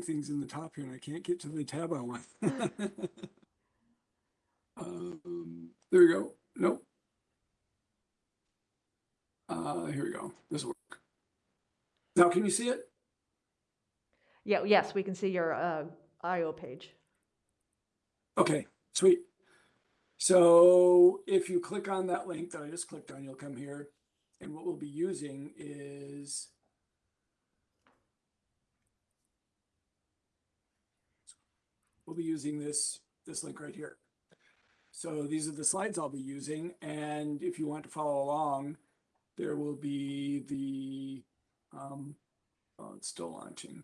things in the top here and I can't get to the tab I want. um, there we go. Nope. Uh, here we go. This will work. Now, can you see it? Yeah, yes, we can see your uh, IO page. Okay, sweet. So if you click on that link that I just clicked on, you'll come here. And what we'll be using is we'll be using this this link right here. So these are the slides I'll be using. And if you want to follow along, there will be the, um, oh, it's still launching.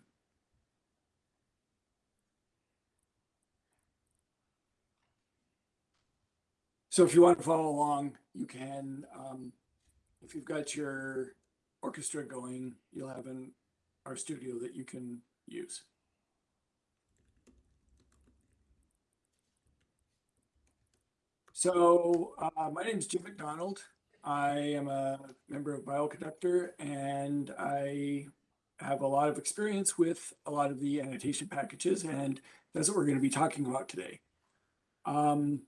So if you want to follow along, you can, um, if you've got your orchestra going, you'll have an RStudio that you can use. So uh, my name is Jim MacDonald. I am a member of Bioconductor and I have a lot of experience with a lot of the annotation packages and that's what we're going to be talking about today. Um,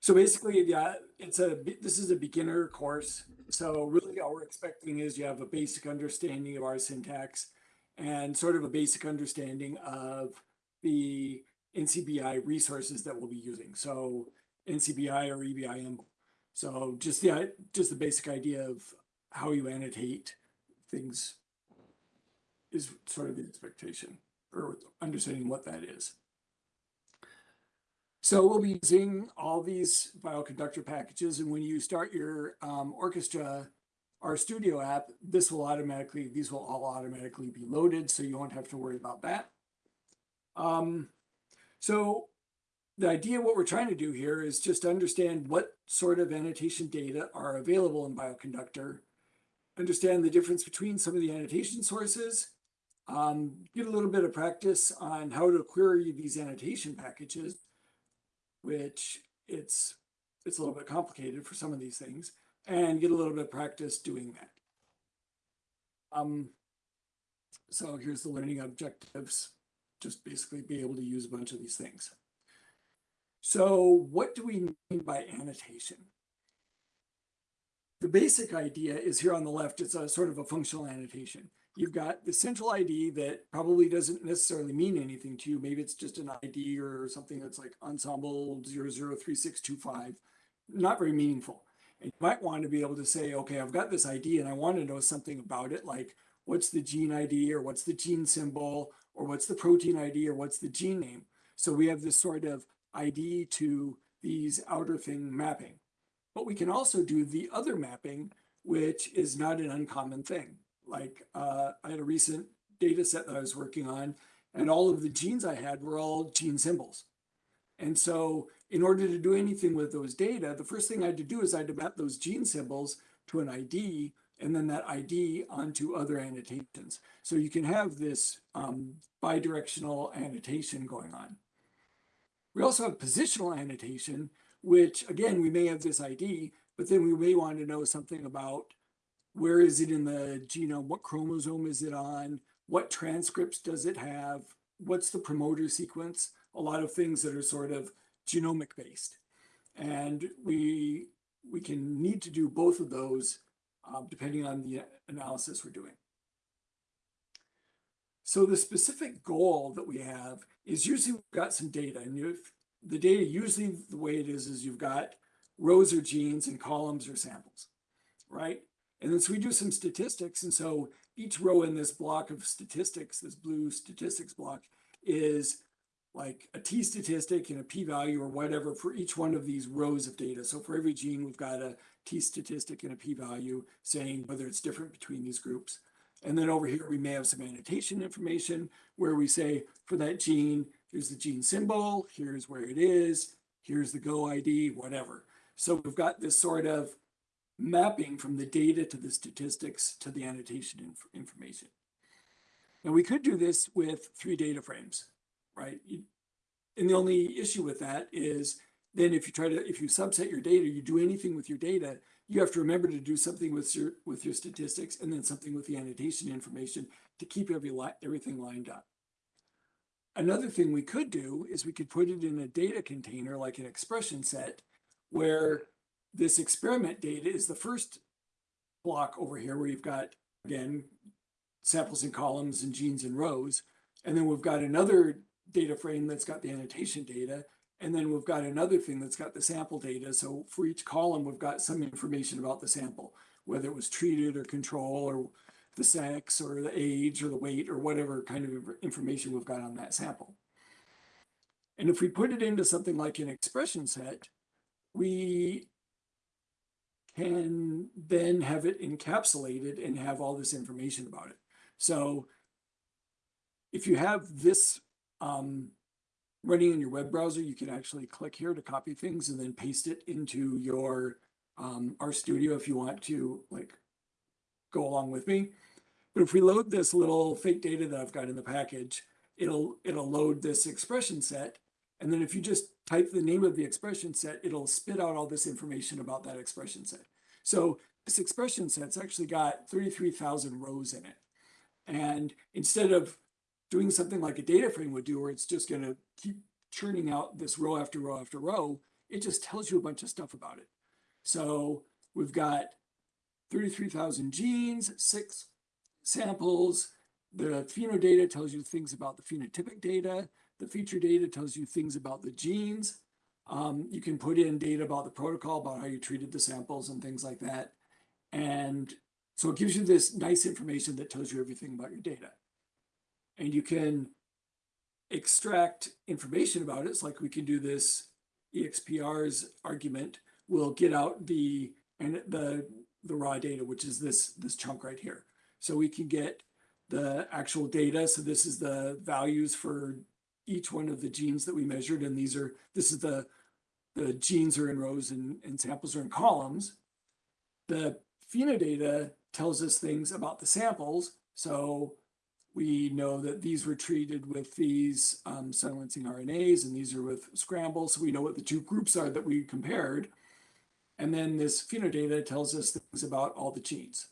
so basically, yeah, it's a this is a beginner course. So really all we're expecting is you have a basic understanding of R syntax and sort of a basic understanding of the NCBI resources that we'll be using. So NCBI or EBIM. So just the just the basic idea of how you annotate things is sort of the expectation or understanding what that is. So we'll be using all these bioconductor packages. And when you start your um, orchestra, RStudio app, this will automatically, these will all automatically be loaded. So you won't have to worry about that. Um, so the idea, what we're trying to do here is just understand what sort of annotation data are available in Bioconductor, understand the difference between some of the annotation sources, um, get a little bit of practice on how to query these annotation packages, which it's it's a little bit complicated for some of these things, and get a little bit of practice doing that. Um, so here's the learning objectives, just basically be able to use a bunch of these things. So what do we mean by annotation? The basic idea is here on the left, it's a sort of a functional annotation. You've got the central ID that probably doesn't necessarily mean anything to you. Maybe it's just an ID or something that's like Ensembl 003625, not very meaningful. And you might want to be able to say, okay, I've got this ID and I want to know something about it, like what's the gene ID or what's the gene symbol or what's the protein ID or what's the gene name. So we have this sort of ID to these outer thing mapping. But we can also do the other mapping, which is not an uncommon thing. Like uh, I had a recent data set that I was working on, and all of the genes I had were all gene symbols. And so in order to do anything with those data, the first thing I had to do is I had to map those gene symbols to an ID and then that ID onto other annotations. So you can have this um, bidirectional annotation going on. We also have positional annotation, which again, we may have this ID, but then we may want to know something about where is it in the genome, what chromosome is it on, what transcripts does it have, what's the promoter sequence, a lot of things that are sort of genomic based. And we, we can need to do both of those um, depending on the analysis we're doing. So the specific goal that we have is usually we've got some data and you've, the data usually the way it is is you've got rows or genes and columns or samples, right? And then so we do some statistics. And so each row in this block of statistics, this blue statistics block is like a t statistic and a p-value or whatever for each one of these rows of data. So for every gene, we've got a t statistic and a p-value saying whether it's different between these groups. And then over here, we may have some annotation information where we say for that gene, here's the gene symbol, here's where it is, here's the go ID, whatever. So we've got this sort of mapping from the data to the statistics to the annotation inf information. Now we could do this with three data frames, right? And the only issue with that is then if you try to, if you subset your data, you do anything with your data, you have to remember to do something with your with your statistics and then something with the annotation information to keep every li everything lined up. Another thing we could do is we could put it in a data container like an expression set where this experiment data is the first block over here where you've got, again, samples and columns and genes and rows. And then we've got another data frame that's got the annotation data. And then we've got another thing that's got the sample data. So for each column, we've got some information about the sample, whether it was treated or control or the sex or the age or the weight or whatever kind of information we've got on that sample. And if we put it into something like an expression set, we can then have it encapsulated and have all this information about it. So if you have this um, running in your web browser, you can actually click here to copy things and then paste it into your um, RStudio if you want to like go along with me. But if we load this little fake data that I've got in the package, it'll it'll load this expression set. And then if you just type the name of the expression set, it'll spit out all this information about that expression set. So this expression set's actually got 33,000 rows in it. And instead of doing something like a data frame would do, where it's just going to keep churning out this row after row after row, it just tells you a bunch of stuff about it. So we've got 33,000 genes, six samples. The phenodata tells you things about the phenotypic data. The feature data tells you things about the genes. Um, you can put in data about the protocol, about how you treated the samples and things like that. And so it gives you this nice information that tells you everything about your data. And you can extract information about it. It's like we can do this exprs argument. We'll get out the and the the raw data, which is this this chunk right here. So we can get the actual data. So this is the values for each one of the genes that we measured. And these are, this is the, the genes are in rows and, and samples are in columns. The phenodata tells us things about the samples. So we know that these were treated with these um, silencing RNAs and these are with scrambles. So we know what the two groups are that we compared. And then this phenodata tells us things about all the genes.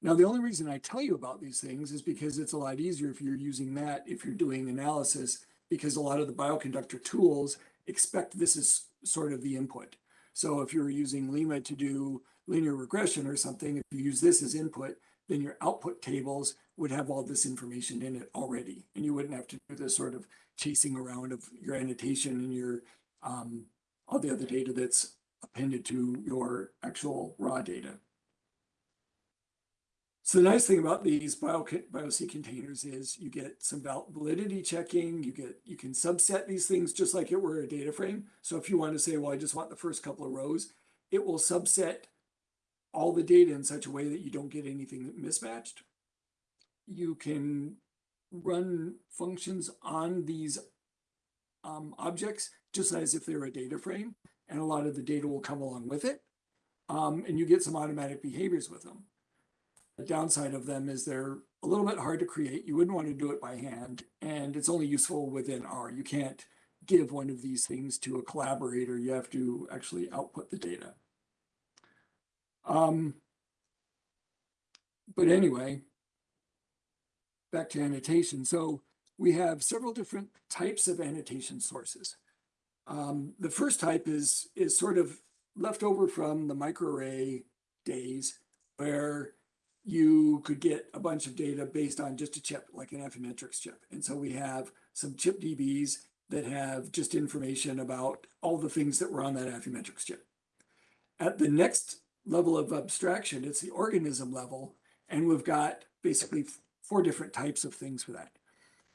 Now, the only reason I tell you about these things is because it's a lot easier if you're using that, if you're doing analysis, because a lot of the bioconductor tools expect this is sort of the input. So if you're using limma to do linear regression or something, if you use this as input, then your output tables would have all this information in it already. And you wouldn't have to do this sort of chasing around of your annotation and your um, all the other data that's appended to your actual raw data. So the nice thing about these bio, containers is you get some validity checking, you get, you can subset these things just like it were a data frame. So if you want to say, well, I just want the first couple of rows, it will subset all the data in such a way that you don't get anything mismatched. You can run functions on these um, objects just as if they're a data frame, and a lot of the data will come along with it. Um, and you get some automatic behaviors with them. The downside of them is they're a little bit hard to create. You wouldn't want to do it by hand, and it's only useful within R. You can't give one of these things to a collaborator. You have to actually output the data. Um, but anyway, back to annotation. So we have several different types of annotation sources. Um, the first type is is sort of left over from the microarray days where you could get a bunch of data based on just a chip, like an Affymetrix chip. And so we have some chip DBs that have just information about all the things that were on that Affymetrix chip. At the next level of abstraction, it's the organism level, and we've got basically four different types of things for that.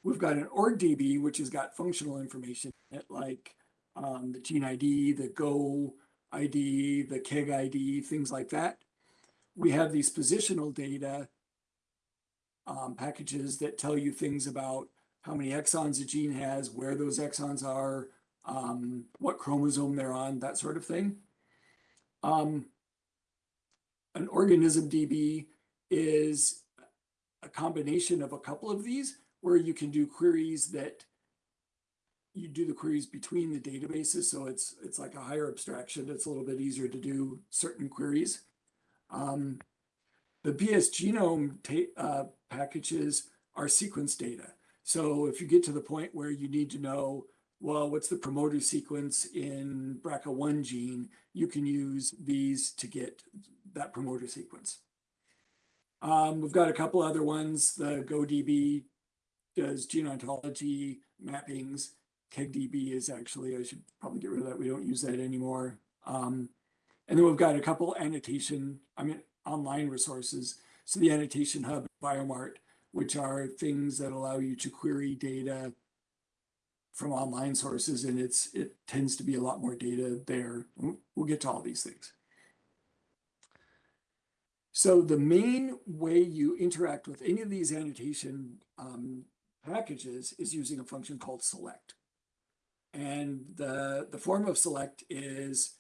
We've got an org DB, which has got functional information like um, the gene ID, the Go ID, the KEGG ID, things like that we have these positional data um, packages that tell you things about how many exons a gene has, where those exons are, um, what chromosome they're on, that sort of thing. Um, an organism DB is a combination of a couple of these where you can do queries that you do the queries between the databases. So it's it's like a higher abstraction. It's a little bit easier to do certain queries. Um, the BSgenome uh, packages are sequence data. So if you get to the point where you need to know, well, what's the promoter sequence in BRCA1 gene, you can use these to get that promoter sequence. Um, we've got a couple other ones. The GoDB does gene ontology mappings. KegDB is actually, I should probably get rid of that. We don't use that anymore. Um, and then we've got a couple annotation, I mean, online resources. So the Annotation Hub, Biomart, which are things that allow you to query data from online sources, and it's it tends to be a lot more data there. We'll- We'll get to all these things. So the main way you interact with any of these annotation um, packages is using a function called select. And the, the form of select is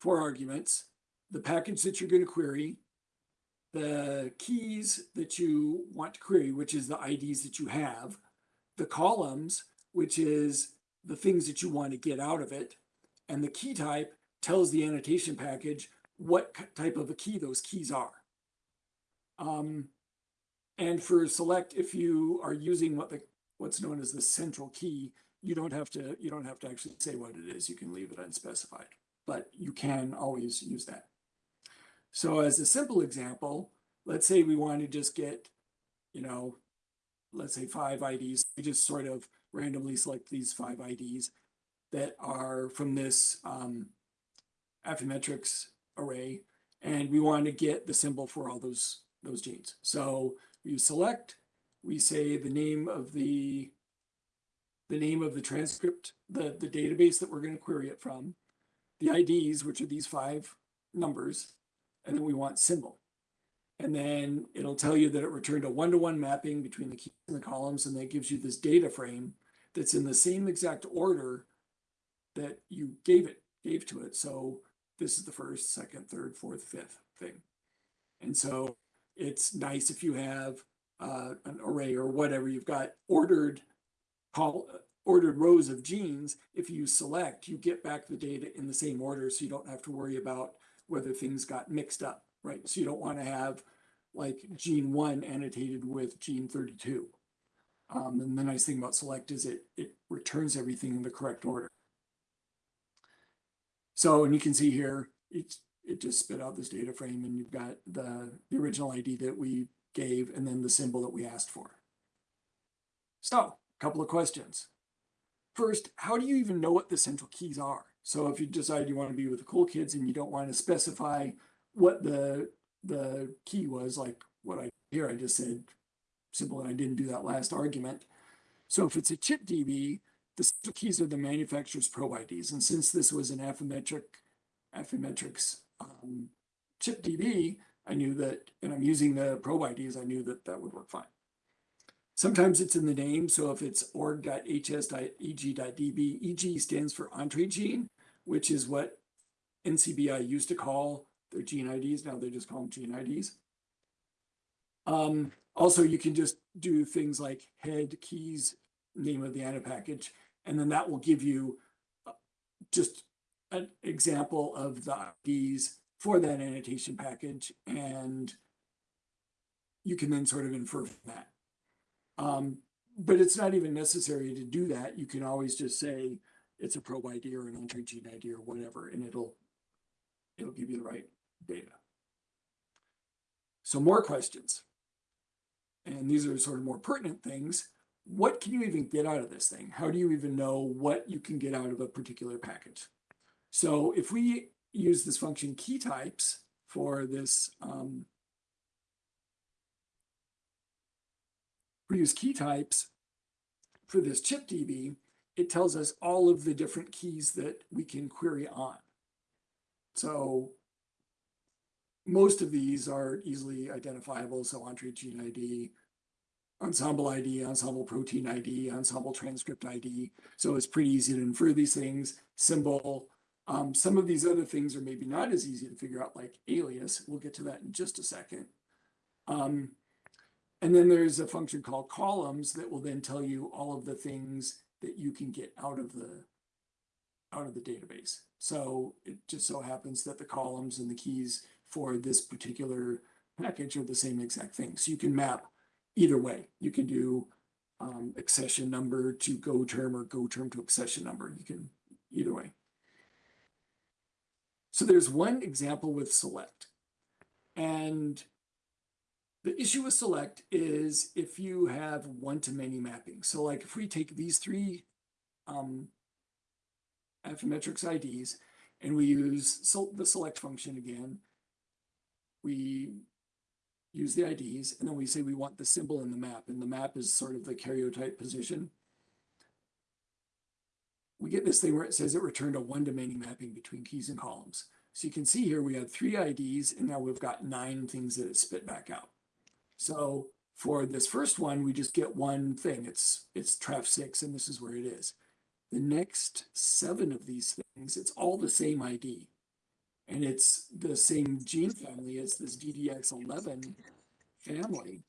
four arguments, the package that you're going to query, the keys that you want to query, which is the IDs that you have, the columns, which is the things that you want to get out of it, and the key type tells the annotation package what type of a key those keys are. Um, and for select, if you are using what the what's known as the central key, you don't have to you don't have to actually say what it is. You can leave it unspecified, but you can always use that. So as a simple example, let's say we want to just get, you know, let's say five IDs. We just sort of randomly select these five IDs that are from this um, Affymetrix array, and we want to get the symbol for all those those genes. So we select, we say the name of the the name of the transcript, the the database that we're going to query it from, the IDs, which are these five numbers, and then we want symbol. And then it'll tell you that it returned a one-to-one mapping between the keys and the columns, and that gives you this data frame that's in the same exact order that you gave it, gave to it. So this is the first, second, third, fourth, fifth thing. And so it's nice if you have uh, an array or whatever, you've got ordered call ordered rows of genes. If you select, you get back the data in the same order, so you don't have to worry about whether things got mixed up, right? So you don't want to have like gene one annotated with gene 32. Um, and the nice thing about select is it it returns everything in the correct order. So, and you can see here, it's, it just spit out this data frame and you've got the, the original ID that we gave and then the symbol that we asked for. So, a couple of questions. First, how do you even know what the central keys are? So if you decide you want to be with the cool kids and you don't want to specify what the the key was, like what I here I just said simple and I didn't do that last argument. So if it's a chip DB, the keys are the manufacturer's probe IDs. And since this was an Affymetric, Affymetrix um, chip DB, I knew that, and I'm using the probe IDs, I knew that that would work fine. Sometimes it's in the name. So if it's org.hs.eg.db, EG stands for Entrez gene, which is what NCBI used to call their gene IDs. Now they just call them gene IDs. Um, also, you can just do things like head keys, name of the ANA package, and then that will give you uh, just an example of the IDs for that annotation package, and you can then sort of infer from that. Um, but it's not even necessary to do that. You can always just say it's a probe ID or an Entrez gene ID or whatever, and it'll it'll give you the right data. So more questions. And these are sort of more pertinent things. What can you even get out of this thing? How do you even know what you can get out of a particular package? So if we use this function key types for this, um, we use key types for this chip DB, it tells us all of the different keys that we can query on. So most of these are easily identifiable. So Entrez gene ID, Ensembl ID, Ensembl protein ID, Ensembl transcript ID. So it's pretty easy to infer these things. Symbol. Um, some of these other things are maybe not as easy to figure out, like alias. We'll get to that in just a second. Um, and then there's a function called columns that will then tell you all of the things that you can get out of the out of the database. So it just so happens that the columns and the keys for this particular package are the same exact thing. So you can map either way. You can do um, accession number to go term or go term to accession number. You can either way. So there's one example with select. And the issue with select is if you have one-to-many mapping. So like if we take these three um, Affymetrix IDs and we use the select function again, we use the IDs and then we say we want the symbol in the map and the map is sort of the karyotype position. We get this thing where it says it returned a one-to-many mapping between keys and columns. So you can see here we have three IDs and now we've got nine things that it spit back out. So for this first one, we just get one thing. It's it's traf six, and this is where it is. The next seven of these things, it's all the same ID. And it's the same gene family as this DDX11 family.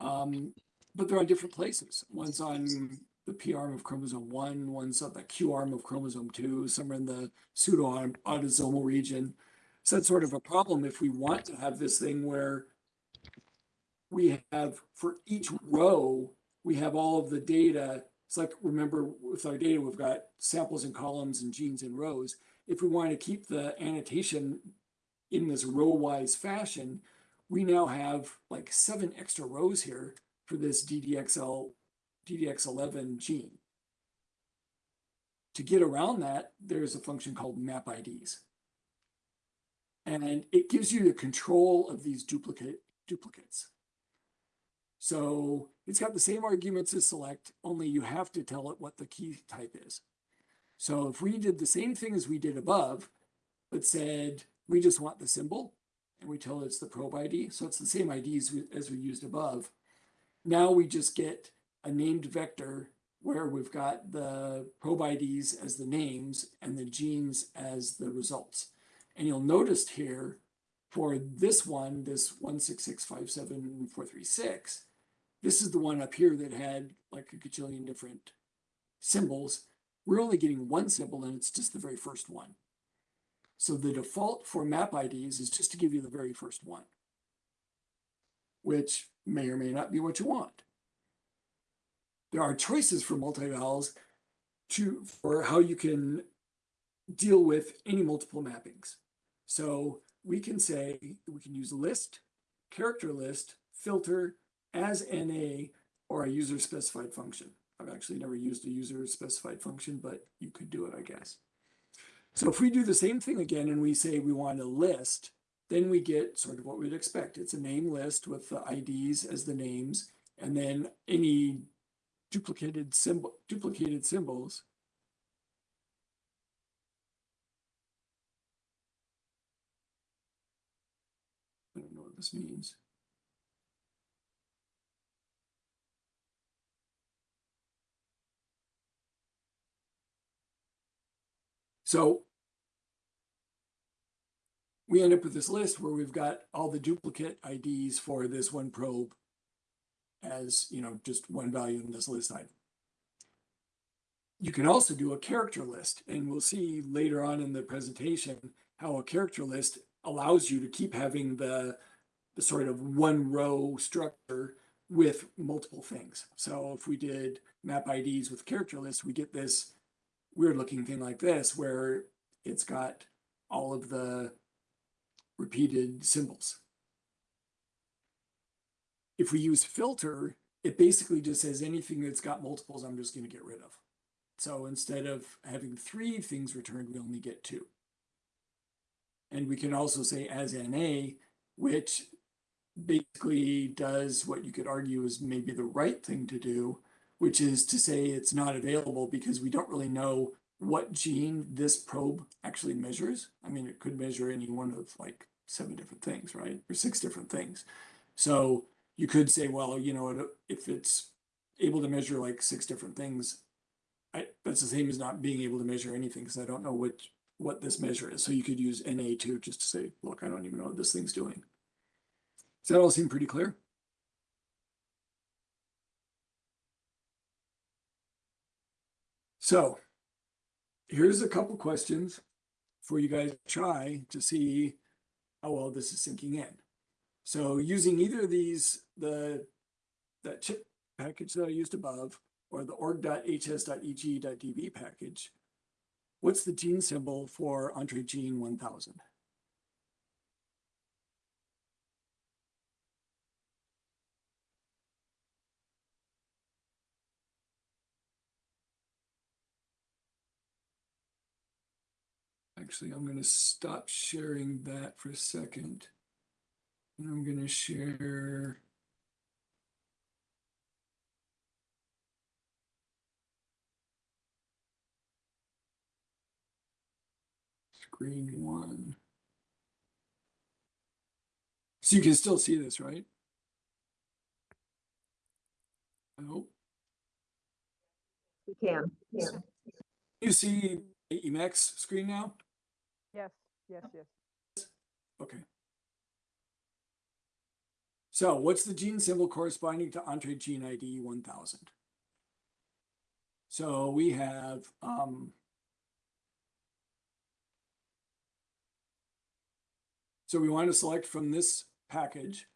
Um, but they're on different places. One's on the P arm of chromosome one, one's on the Q arm of chromosome two, some are in the pseudo autosomal region. So that's sort of a problem if we want to have this thing where we have for each row, we have all of the data. It's like, remember with our data, we've got samples and columns and genes and rows. If we want to keep the annotation in this row-wise fashion, we now have like seven extra rows here for this DDXL, DDX11 gene. To get around that, there's a function called map IDs. And it gives you the control of these duplicate duplicates. So it's got the same arguments as select, only you have to tell it what the key type is. So if we did the same thing as we did above, but said we just want the symbol and we tell it it's the probe ID, so it's the same IDs we- as we used above. Now we just get a named vector where we've got the probe IDs as the names and the genes as the results. And you'll notice here for this one, this 166574436, this is the one up here that had like a gajillion different symbols. We're only getting one symbol and it's just the very first one. So the default for map IDs is just to give you the very first one, which may or may not be what you want. There are choices for multivals to for how you can deal with any multiple mappings. So we can say we can use list, character list, filter, as NA, or a user specified function. I've actually never used a user specified function, but you could do it, I guess. So if we do the same thing again and we say we want a list, then we get sort of what we'd expect. It's a name list with the IDs as the names, and then any duplicated symbol duplicated symbols. I don't know what this means. So we end up with this list where we've got all the duplicate IDs for this one probe as, you know, just one value in this list item. You can also do a character list, and we'll see later on in the presentation how a character list allows you to keep having the, the sort of one row structure with multiple things. So if we did map IDs with character lists, we get this weird looking thing like this where it's got all of the repeated symbols. If we use filter, it basically just says anything that's got multiples, I'm just going to get rid of. So instead of having three things returned, we only get two. And we can also say as NA, which basically does what you could argue is maybe the right thing to do, which is to say it's not available because we don't really know what gene this probe actually measures. I mean, it could measure any one of like seven different things, right? Or six different things. So you could say, well, you know, if it's able to measure like six different things, I, that's the same as not being able to measure anything because I don't know which what this measure is. So you could use NA2 just to say, look, I don't even know what this thing's doing. Does that all seem pretty clear? So here's a couple questions for you guys to try to see how well this is sinking in. So using either of these, the that chip package that I used above or the org.hs.eg.db package, what's the gene symbol for Entrezgene 1000? Actually, I'm gonna stop sharing that for a second. And I'm gonna share. Screen one. So you can still see this, right? I hope. We can, yeah. You see the Emacs screen now? Yes, yes. Okay. So what's the gene symbol corresponding to Entrez gene ID one thousand? So we have, um. So we want to select from this package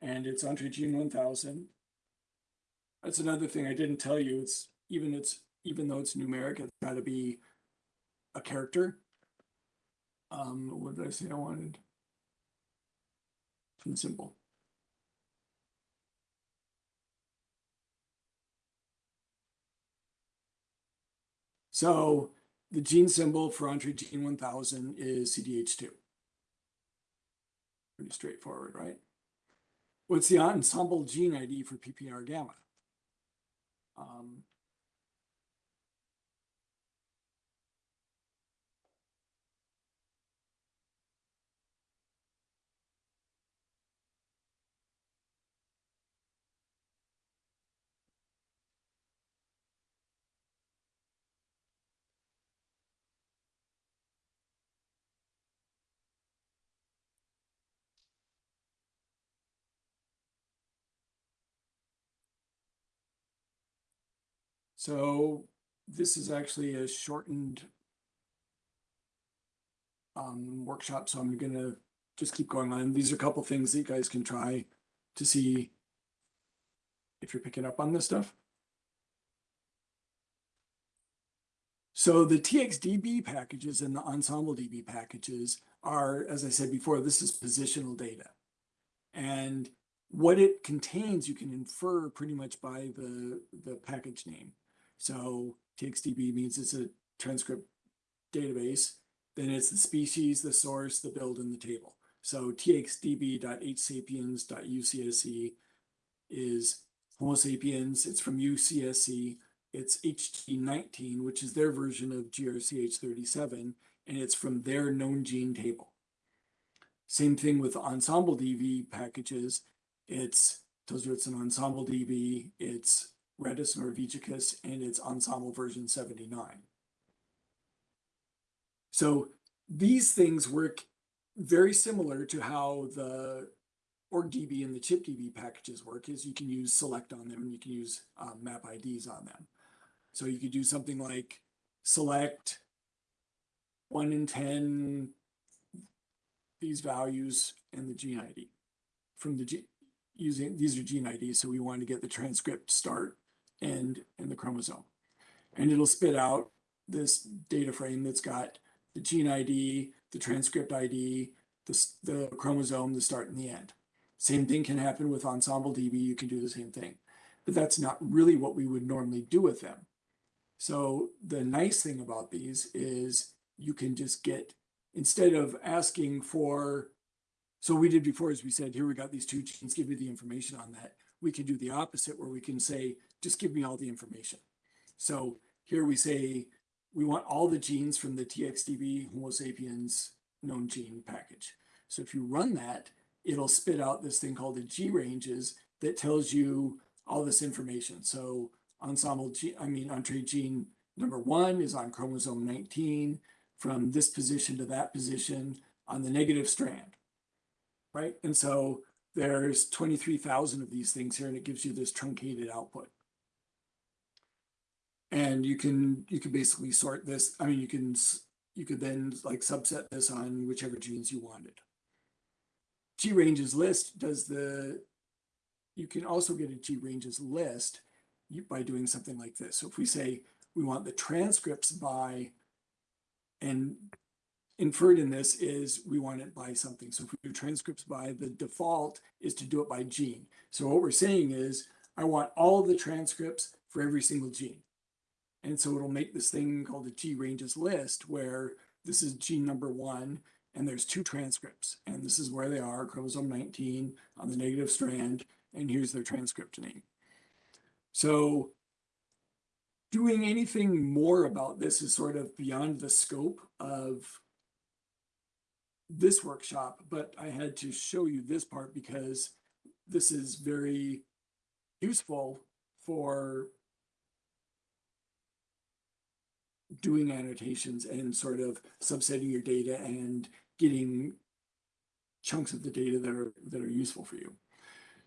and it's Entrez gene one thousand. That's another thing I didn't tell you. It's even it's, even though it's numeric, it's gotta be a character. Um, what did I say I wanted? From symbol. So the gene symbol for Entrez gene one thousand is CDH2. Pretty straightforward, right? What's the Ensembl gene ID for PPAR gamma? Um, So this is actually a shortened um, workshop, so I'm gonna just keep going on. These are a couple things that you guys can try to see if you're picking up on this stuff. So the TXDB packages and the Ensembl DB packages are, as I said before, this is positional data. And what it contains, you can infer pretty much by the, the package name. So TXDB means it's a transcript database. Then it's the species, the source, the build, and the table. So txdb.hsapiens.ucsc is Homo sapiens. It's from UCSC. It's hg19, which is their version of GRCH37, and it's from their known gene table. Same thing with Ensembl DB packages. It's tells you it's an Ensembl DB. It's Rattus Norvegicus, and it's Ensembl version 79. So these things work very similar to how the OrgDB and the ChipDB packages work is you can use select on them and you can use um, map IDs on them. So you could do something like select one in 10 these values and the gene ID from the G using these are gene IDs. So we want to get the transcript start and and the chromosome. And it'll spit out this data frame that's got the gene ID, the transcript ID, the, the chromosome, the start and the end. Same thing can happen with Ensembl DB. You can do the same thing, but that's not really what we would normally do with them. So the nice thing about these is you can just get, instead of asking for, so we did before, as we said, here we got these two genes, give me the information on that. We can do the opposite where we can say, just give me all the information. So here we say, we want all the genes from the TXDB Homo sapiens known gene package. So if you run that, it'll spit out this thing called the GRanges that tells you all this information. So Ensembl G, I mean, Entrez gene number one is on chromosome 19 from this position to that position on the negative strand, right? And so there's 23,000 of these things here and it gives you this truncated output. And you can, you can basically sort this. I mean, you can, you could then like subset this on whichever genes you wanted. GRanges list does the, you can also get a GRanges list by doing something like this. So if we say we want the transcripts by, and inferred in this is we want it by something. So if we do transcripts by, the default is to do it by gene. So what we're saying is I want all the transcripts for every single gene. And so it'll make this thing called a GRanges list where this is gene number one and there's two transcripts and this is where they are chromosome 19 on the negative strand and here's their transcript name. So doing anything more about this is sort of beyond the scope of this workshop, but I had to show you this part because this is very useful for doing annotations and sort of subsetting your data and getting chunks of the data that are that are useful for you.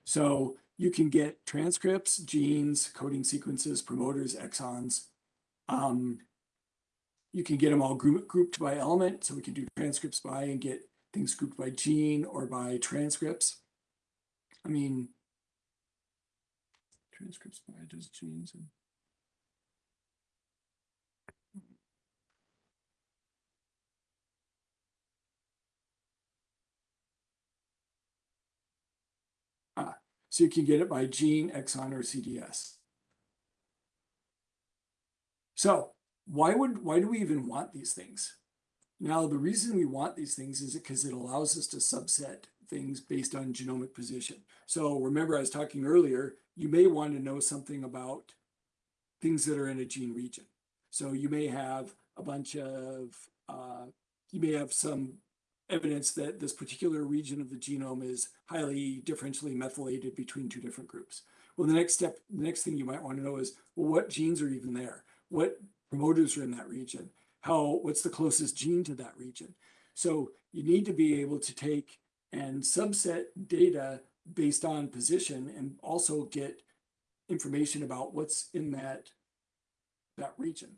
So you can get transcripts, genes, coding sequences, promoters, exons. Um, you can get them all group, grouped by element. So we can do transcripts by and get things grouped by gene or by transcripts. I mean, transcripts by just genes and Ah, so you can get it by gene, exon, or CDS. So why would why do we even want these things? Now, the reason we want these things is because it allows us to subset things based on genomic position. So remember, I was talking earlier, you may want to know something about things that are in a gene region. So you may have a bunch of, uh, you may have some evidence that this particular region of the genome is highly differentially methylated between two different groups. Well, the next step, the next thing you might want to know is, well, what genes are even there? What promoters are in that region? How, what's the closest gene to that region? So you need to be able to take and subset data based on position and also get information about what's in that, that region.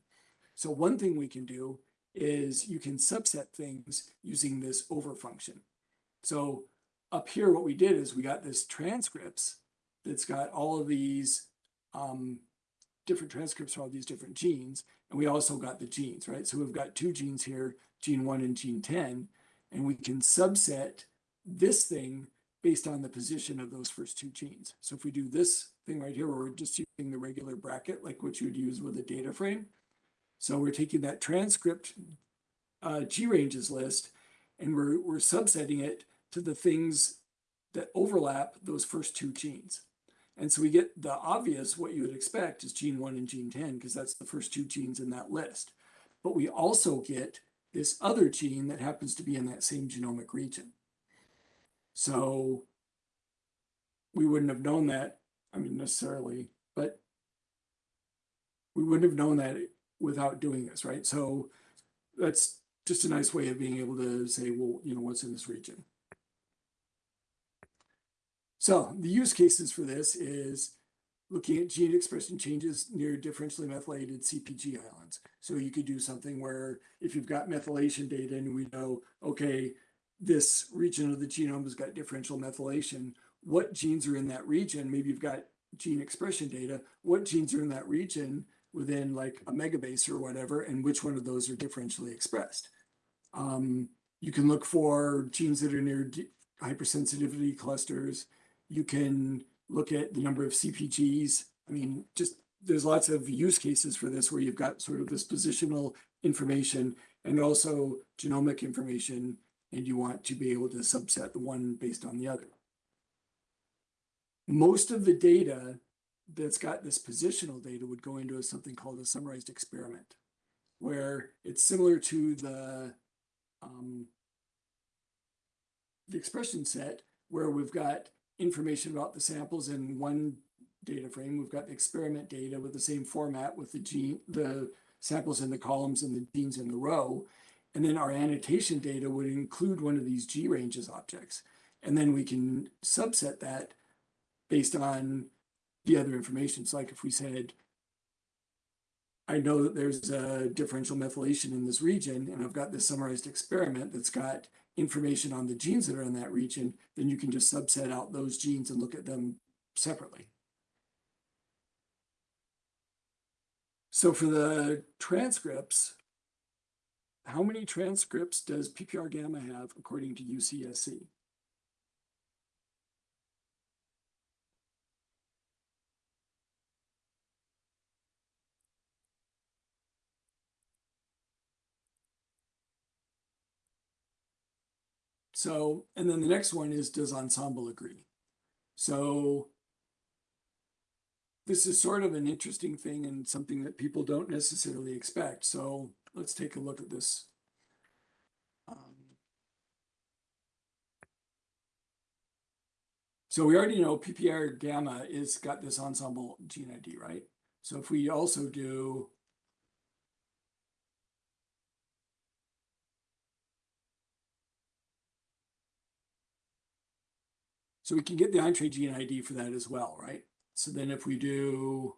So one thing we can do is you can subset things using this over function. So up here, what we did is we got this transcripts that's got all of these um, different transcripts for all these different genes. And we also got the genes, right? So we've got two genes here, gene one and gene 10, and we can subset this thing based on the position of those first two genes. So if we do this thing right here, where we're just using the regular bracket, like what you would use with a data frame. So we're taking that transcript uh, GRanges list and we're, we're subsetting it to the things that overlap those first two genes. And so we get the obvious, what you would expect is gene one and gene 10, because that's the first two genes in that list. But we also get this other gene that happens to be in that same genomic region. So we wouldn't have known that, I mean, necessarily, but we wouldn't have known that without doing this, right? So that's just a nice way of being able to say, well, you know, what's in this region. So the use cases for this is looking at gene expression changes near differentially methylated CPG islands. So you could do something where if you've got methylation data and we know, okay, this region of the genome has got differential methylation, what genes are in that region? Maybe you've got gene expression data. What genes are in that region within like a megabase or whatever, and which one of those are differentially expressed? Um, you can look for genes that are near hypersensitivity clusters. You can look at the number of CPGs. I mean, just there's lots of use cases for this where you've got sort of this positional information and also genomic information, and you want to be able to subset the one based on the other. Most of the data that's got this positional data would go into something called a summarized experiment, where it's similar to the um, the expression set, where we've got information about the samples in one data frame. We've got the experiment data with the same format with the gene, the samples in the columns and the genes in the row. And then our annotation data would include one of these GRanges objects. And then we can subset that based on the other information. So like if we said, I know that there's a differential methylation in this region, and I've got this summarized experiment that's got information on the genes that are in that region, then you can just subset out those genes and look at them separately. So for the transcripts, how many transcripts does PPAR gamma have according to UCSC? So, and then the next one is, does Ensembl agree? So this is sort of an interesting thing and something that people don't necessarily expect. So let's take a look at this. Um, So we already know PPAR gamma is got this Ensembl gene ID, right? So if we also do So we can get the Entrez gene ID for that as well, right? So then if we do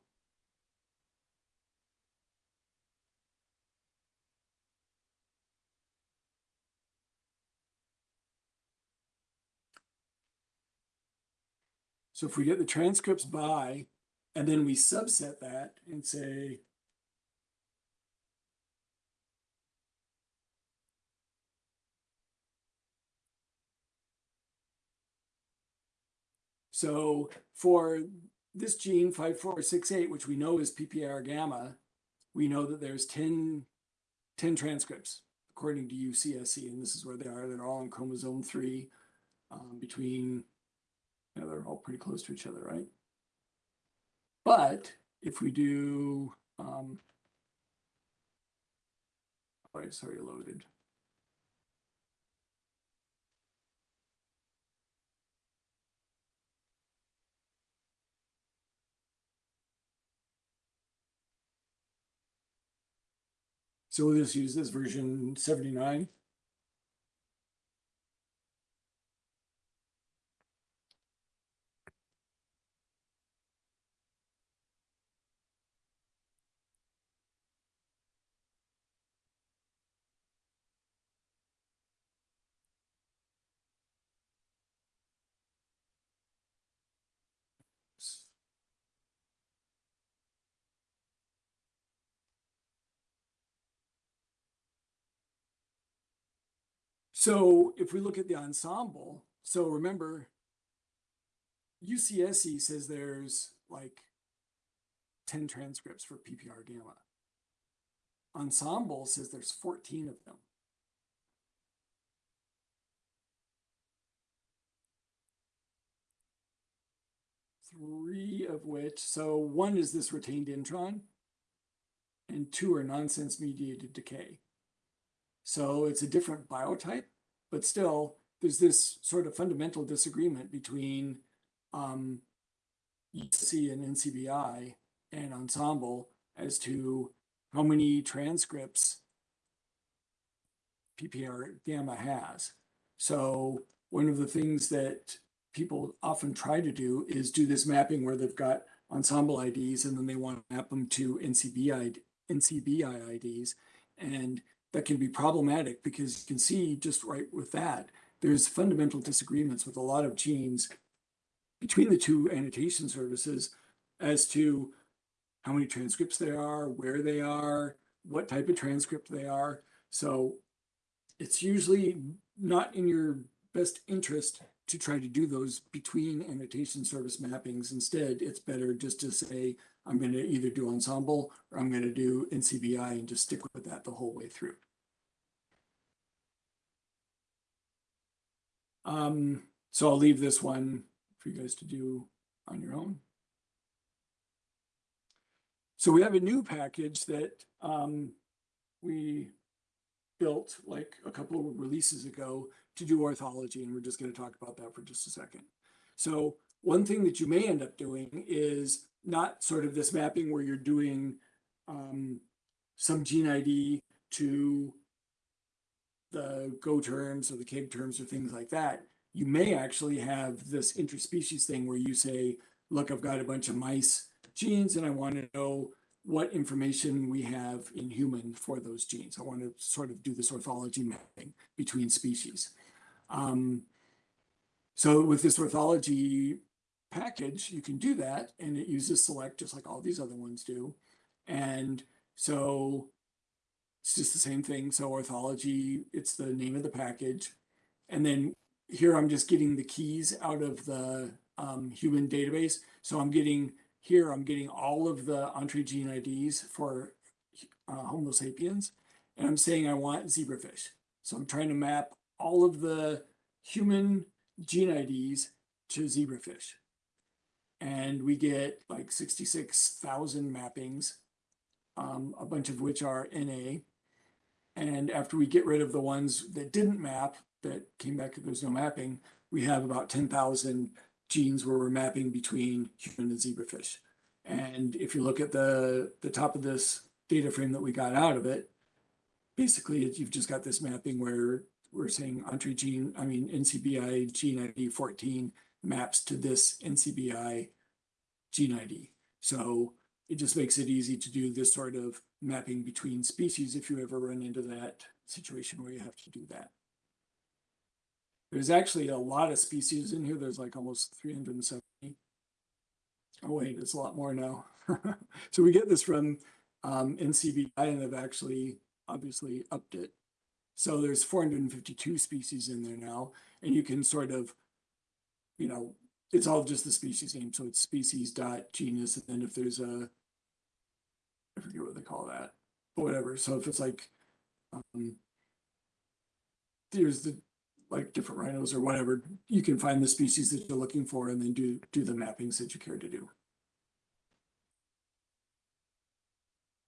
So if we get the transcripts by, and then we subset that and say So for this gene five, four, six, eight, which we know is PPAR gamma, we know that there's 10, 10 transcripts according to UCSC, and this is where they are. They're all on chromosome three um, between, you know, they're all pretty close to each other, right? But if we do, um, oh, sorry, loaded. So we'll just use this version seventy-nine. So if we look at the Ensembl, so remember, UCSC says there's like 10 transcripts for PPAR gamma. Ensembl says there's 14 of them. Three of which, so one is this retained intron, and two are nonsense mediated decay. So it's a different biotype, but still there's this sort of fundamental disagreement between um, EC and NCBI and Ensembl as to how many transcripts PPAR gamma has. So one of the things that people often try to do is do this mapping where they've got Ensembl IDs and then they want to map them to NCBI, NCBI IDs. And that can be problematic because you can see just right with that, there's fundamental disagreements with a lot of genes between the two annotation services as to how many transcripts there are, where they are, what type of transcript they are. So it's usually not in your best interest to try to do those between annotation service mappings. Instead, it's better just to say, I'm going to either do Ensembl or I'm going to do NCBI and just stick with that the whole way through. Um, so I'll leave this one for you guys to do on your own. So we have a new package that um, we built like a couple of releases ago to do orthology, and we're just going to talk about that for just a second. So one thing that you may end up doing is not sort of this mapping where you're doing um, some gene ID to the Go terms or the KEGG terms or things like that. You may actually have this interspecies thing where you say, look, I've got a bunch of mice genes and I want to know what information we have in human for those genes. I want to sort of do this orthology mapping between species. Um, so with this orthology package, you can do that and it uses select just like all these other ones do. And So it's just the same thing. So orthology, it's the name of the package. And then here I'm just getting the keys out of the um, human database. So I'm getting here, I'm getting all of the Entrez gene IDs for uh, Homo sapiens. And I'm saying I want zebrafish. So I'm trying to map all of the human gene IDs to zebrafish. And we get like 66,000 mappings, um, a bunch of which are NA. And after we get rid of the ones that didn't map, that came back, that there's no mapping, we have about 10,000 genes where we're mapping between human and zebrafish. And if you look at the, the top of this data frame that we got out of it, basically you've just got this mapping where we're saying Entrez gene, I mean NCBI gene ID 14 maps to this NCBI gene ID. So it just makes it easy to do this sort of mapping between species if you ever run into that situation where you have to do that. There's actually a lot of species in here. There's like almost 370. Oh wait, it's a lot more now. so we get this from um, NCBI and they've actually obviously upped it. So there's 452 species in there now, and you can sort of, you know, it's all just the species name. So it's species dot genus, and then if there's a, I forget what they call that, but whatever. So if it's like, um, there's the like different rhinos or whatever, you can find the species that you're looking for and then do do the mappings that you care to do.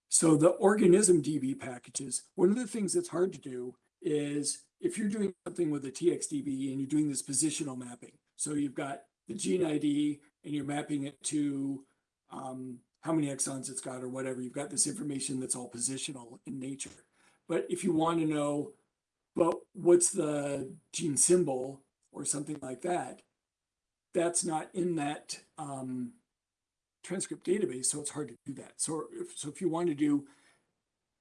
So the organism DB packages, one of the things that's hard to do is if you're doing something with a TXDB and you're doing this positional mapping. So you've got the gene ID and you're mapping it to um, how many exons it's got or whatever. You've got this information that's all positional in nature. But if you want to know, well, what's the gene symbol or something like that, that's not in that um, transcript database, so it's hard to do that. So if, so if you want to do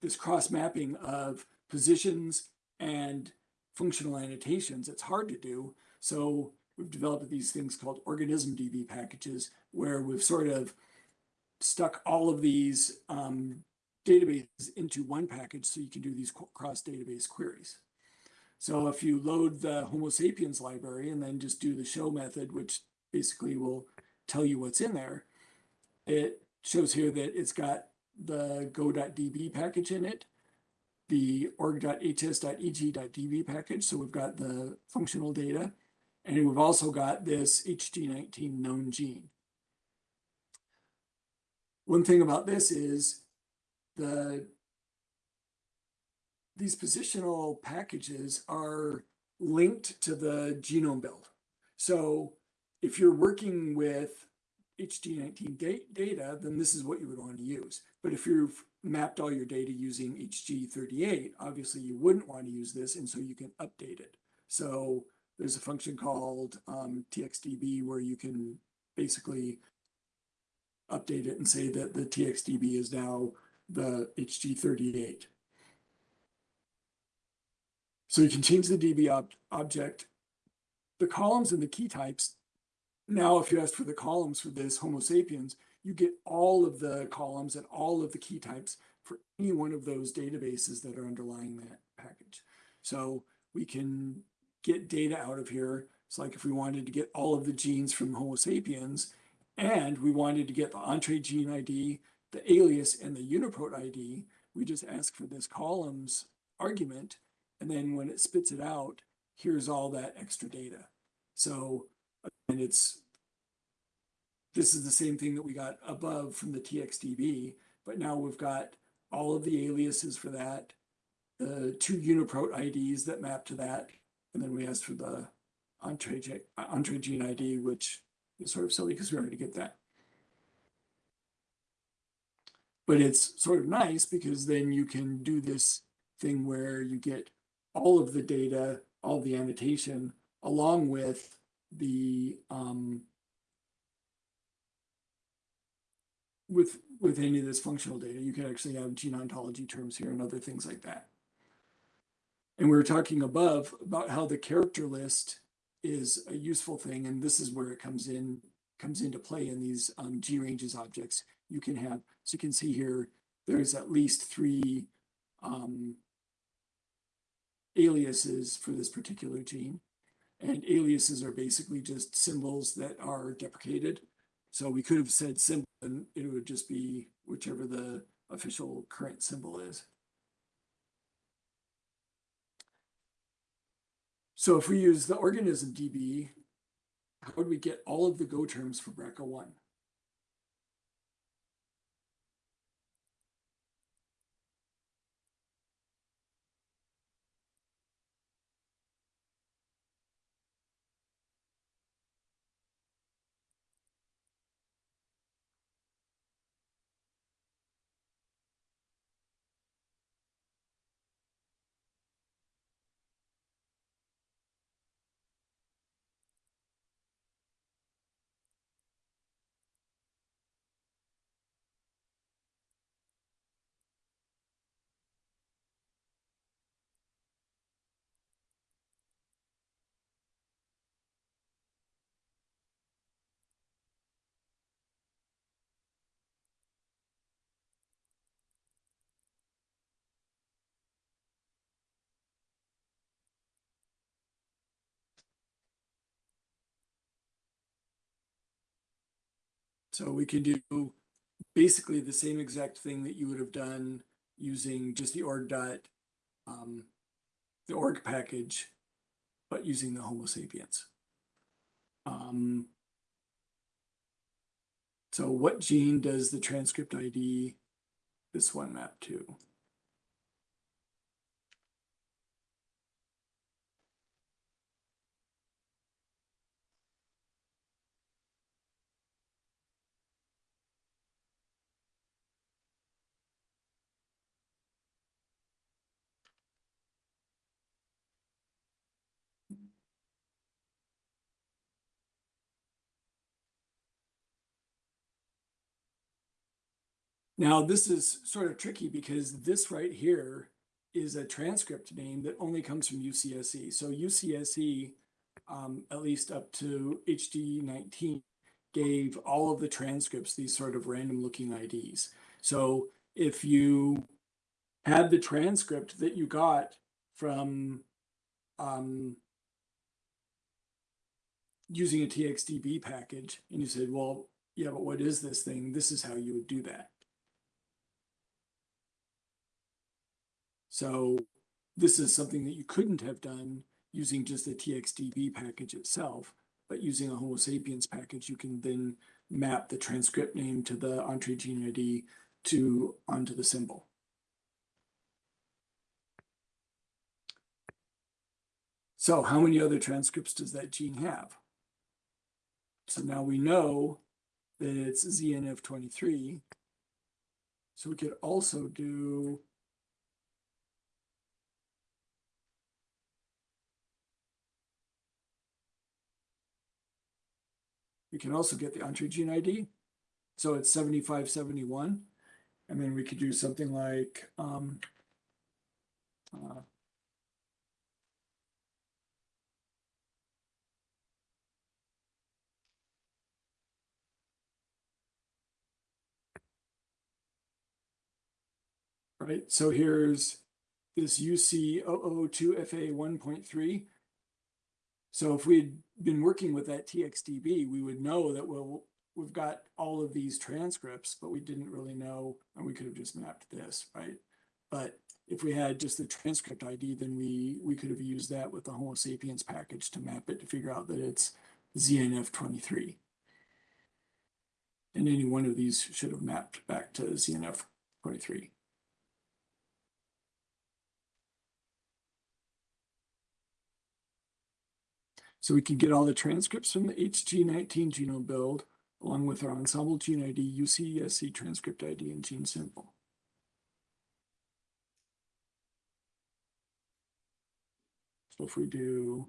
this cross mapping of positions and functional annotations, it's hard to do. So we've developed these things called organism DB packages where we've sort of stuck all of these um, databases into one package so you can do these cross database queries. So if you load the Homo sapiens library and then just do the show method, which basically will tell you what's in there, it shows here that it's got the go.db package in it, the org.hs.eg.db package. So we've got the functional data, and we've also got this HG19 known gene. One thing about this is the these positional packages are linked to the genome build. So if you're working with HG19 da data, then this is what you would want to use. But if you've mapped all your data using HG38, obviously you wouldn't want to use this, and so you can update it. So there's a function called um, TXDB where you can basically update it and say that the TXDB is now the HG38. So you can change the DB ob object. The columns and the key types now, if you ask for the columns for this Homo sapiens, you get all of the columns and all of the key types for any one of those databases that are underlying that package. So we can get data out of here. It's like if we wanted to get all of the genes from Homo sapiens and we wanted to get the Entrez gene ID, the alias, and the uniprot ID, we just ask for this columns argument. And then when it spits it out, here's all that extra data. So and it's this is the same thing that we got above from the TXDB, but now we've got all of the aliases for that, the two uniprot IDs that map to that, and then we asked for the Entrez, Entrez gene ID, which is sort of silly because we already get that. But it's sort of nice because then you can do this thing where you get all of the data, all the annotation, along with the um, with with any of this functional data, you can actually have gene ontology terms here and other things like that. And we were talking above about how the character list is a useful thing, and this is where it comes in comes into play in these um, GRanges objects. You can have so you can see here there's at least three um, aliases for this particular gene. And aliases are basically just symbols that are deprecated. So we could have said symbol and it would just be whichever the official current symbol is. So if we use the organism DB, how would we get all of the Go terms for BRCA1? So we can do basically the same exact thing that you would have done using just the org dot, um, the org package, but using the Homo sapiens. Um, so what gene does the transcript ID, this one map to? Now, this is sort of tricky because this right here is a transcript name that only comes from UCSC. So UCSC, um, at least up to HG19, gave all of the transcripts these sort of random looking IDs. So if you had the transcript that you got from um, using a TXDB package, and you said, well, yeah, but what is this thing? This is how you would do that. So this is something that you couldn't have done using just the TXDB package itself, but using a Homo sapiens package, you can then map the transcript name to the Entrez gene ID to onto the symbol. So how many other transcripts does that gene have? So now we know that it's ZNF23. So we could also do We can also get the Entrez gene ID. So it's seventy-five seventy-one. And then we could do something like, um, uh, right, so here's this UC 2 FA 1.3. So if we'd been working with that TXDB, we would know that we'll, we've got all of these transcripts, but we didn't really know, and we could have just mapped this, right? But if we had just the transcript ID, then we, we could have used that with the Homo sapiens package to map it to figure out that it's ZNF23. And any one of these should have mapped back to ZNF23. So we can get all the transcripts from the HG19 genome build along with our Ensembl gene ID, UCSC transcript ID, and gene symbol. So if we do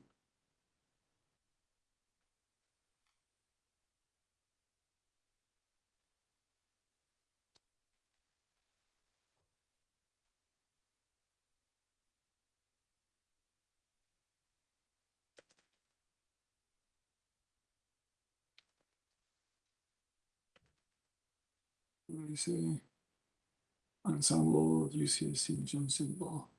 Ensembl UCSC gene symbol.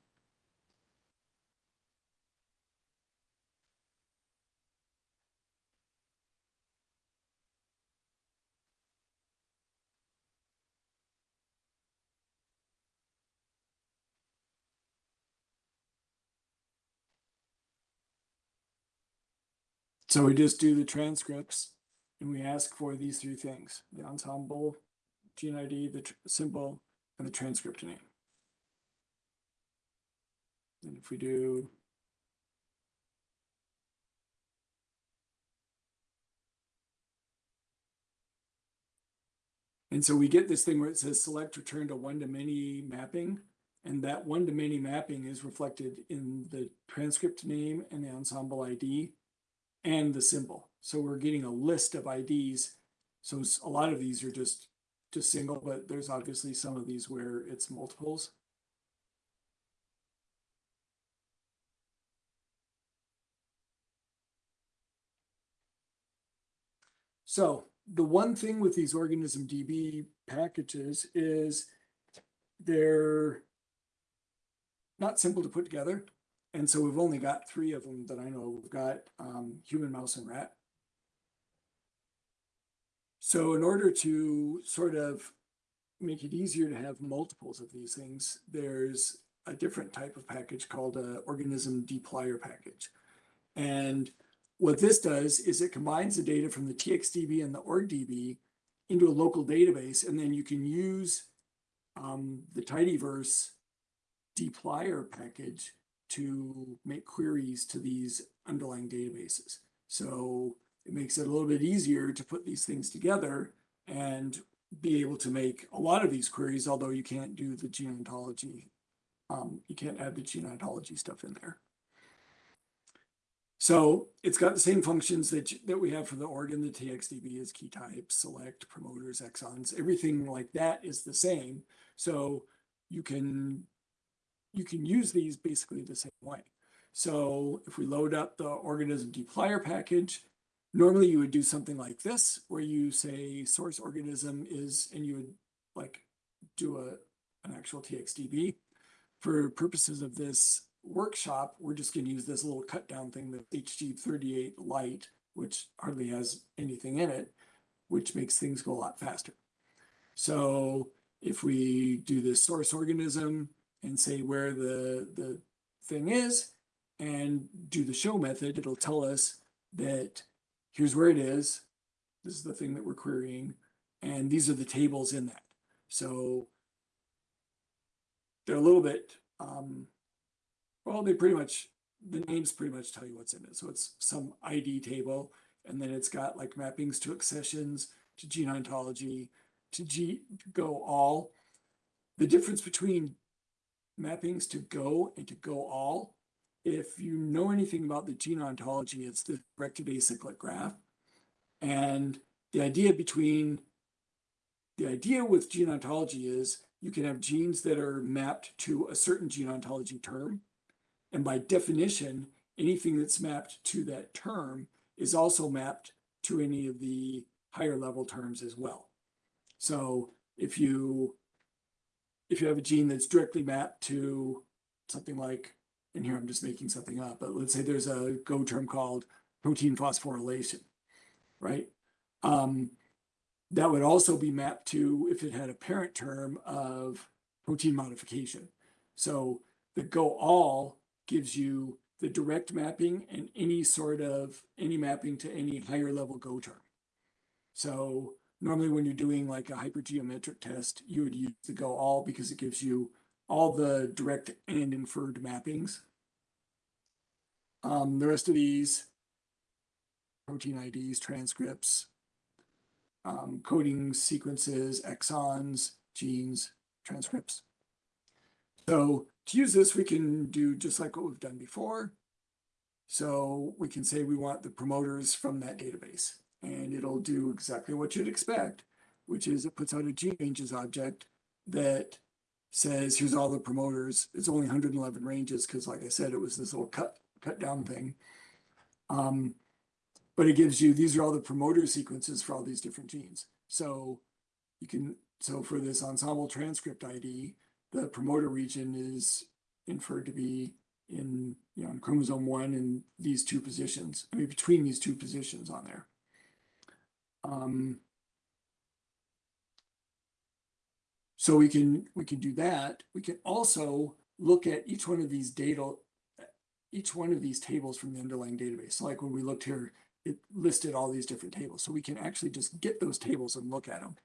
So we just do the transcripts and we ask for these three things, the Ensembl, gene ID, the symbol, and the transcript name. And if we do. And so we get this thing where it says select return to one-to-many mapping. And that one-to-many mapping is reflected in the transcript name and the Ensembl ID and the symbol. So we're getting a list of IDs. So a lot of these are just, just single, but there's obviously some of these where it's multiples. So the one thing with these organism DB packages is they're not simple to put together. And so we've only got three of them that I know. We've got um, human, mouse, and rat. So in order to sort of make it easier to have multiples of these things, there's a different type of package called a organism dplyr package. And what this does is it combines the data from the TXDB and the OrgDB into a local database, and then you can use um, the tidyverse dplyr package to make queries to these underlying databases. So it makes it a little bit easier to put these things together and be able to make a lot of these queries, although you can't do the gene ontology. Um, you can't add the gene ontology stuff in there. So it's got the same functions that, that we have for the organ, the TXDB is key types, select, promoters, exons, everything like that is the same. So you can you can use these basically the same way. So if we load up the organism dplyr package, normally you would do something like this, where you say source organism is, and you would like do a, an actual TXDB. For purposes of this workshop, we're just gonna use this little cut down thing, the HG38 light, which hardly has anything in it, which makes things go a lot faster. So if we do this source organism, and say where the, the thing is and do the show method, it'll tell us that here's where it is. This is the thing that we're querying. And these are the tables in that. So they're a little bit, um, well, they pretty much, the names pretty much tell you what's in it. So it's some ID table, and then it's got like mappings to accessions, to gene ontology, to G, go all. The difference between mappings to go and to go all. If you know anything about the gene ontology, it's the directed acyclic graph. And the idea between, the idea with gene ontology is you can have genes that are mapped to a certain gene ontology term. And by definition, anything that's mapped to that term is also mapped to any of the higher level terms as well. So if you if you have a gene that's directly mapped to something like, and here I'm just making something up, but let's say there's a Go term called protein phosphorylation, right? Um, that would also be mapped to if it had a parent term of protein modification. So the Go all gives you the direct mapping and any sort of, any mapping to any higher level Go term. So normally when you're doing like a hypergeometric test, you would use the go all because it gives you all the direct and inferred mappings. Um, the rest of these protein IDs, transcripts, um, coding sequences, exons, genes, transcripts. So to use this, we can do just like what we've done before. So we can say we want the promoters from that database and it'll do exactly what you'd expect, which is it puts out a gene ranges object that says, here's all the promoters. It's only 111 ranges because like I said, it was this little cut, cut down thing. Um, but it gives you, these are all the promoter sequences for all these different genes. So you can, so for this Ensembl transcript ID, the promoter region is inferred to be in, you know, in chromosome one in these two positions, I mean, between these two positions on there. Um, so we can, we can do that. We can also look at each one of these data, each one of these tables from the underlying database. So like when we looked here, it listed all these different tables. So we can actually just get those tables and look at them.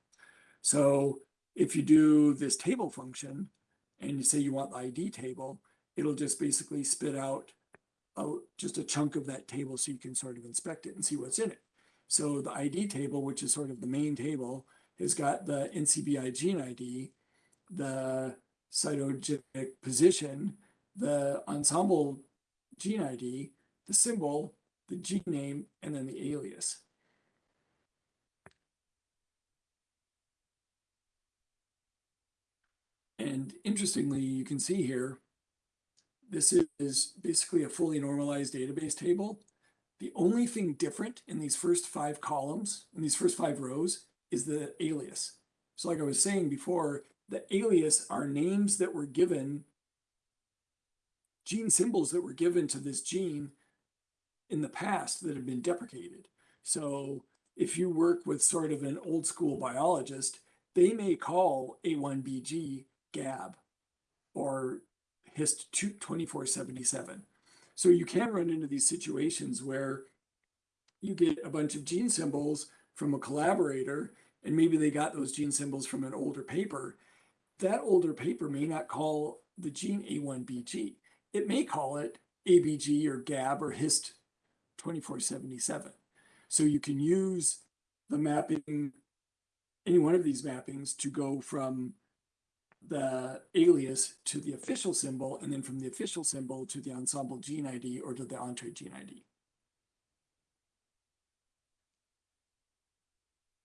So if you do this table function and you say you want the ID table, it'll just basically spit out a, just a chunk of that table so you can sort of inspect it and see what's in it. So the ID table, which is sort of the main table, has got the NCBI gene ID, the cytogenic position, the Ensembl gene ID, the symbol, the gene name, and then the alias. And interestingly, you can see here, this is basically a fully normalized database table. The only thing different in these first five columns, in these first five rows, is the alias. So like I was saying before, the alias are names that were given, gene symbols that were given to this gene in the past that have been deprecated. So if you work with sort of an old school biologist, they may call A1BG GAB or HIST 2477. So you can run into these situations where you get a bunch of gene symbols from a collaborator, and maybe they got those gene symbols from an older paper. That older paper may not call the gene A1BG. It may call it ABG or GAB or HIST 2477. So you can use the mapping, any one of these mappings to go from the alias to the official symbol, and then from the official symbol to the Ensembl gene ID or to the Entrez gene ID.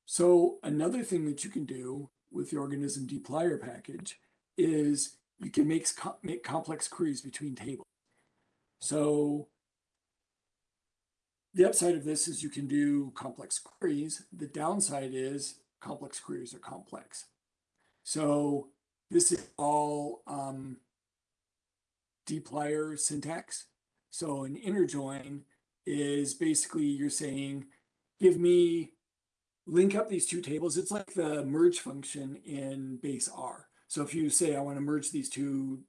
So another thing that you can do with the organism dplyr package is you can make, make complex queries between tables. So the upside of this is you can do complex queries. The downside is complex queries are complex. So this is all um, dplyr syntax. So an inner join is basically you're saying, give me, link up these two tables. It's like the merge function in base R. So if you say, I want to merge these two,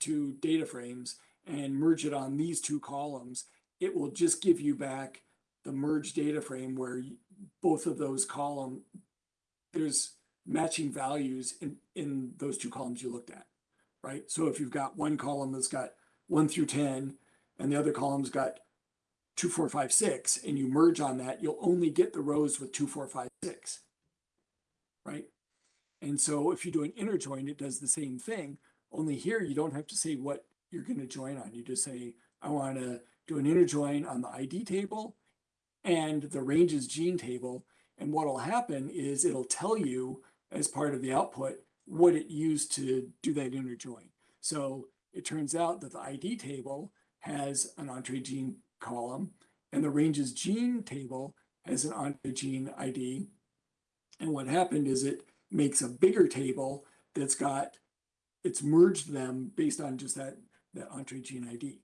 two data frames and merge it on these two columns, it will just give you back the merge data frame where both of those column, there's matching values in, in those two columns you looked at, right? So if you've got one column that's got one through 10 and the other column's got two, four, five, six, and you merge on that, you'll only get the rows with two, four, five, six, right? And so if you do an inner join, it does the same thing, only here you don't have to say what you're going to join on. You just say, I want to do an inner join on the ID table and the ranges gene table. And what will happen is it'll tell you as part of the output what it used to do that inner join. So it turns out that the ID table has an Entrez gene column and the ranges gene table has an Entrez gene ID. And what happened is it makes a bigger table that's got, it's merged them based on just that, that Entrez gene ID.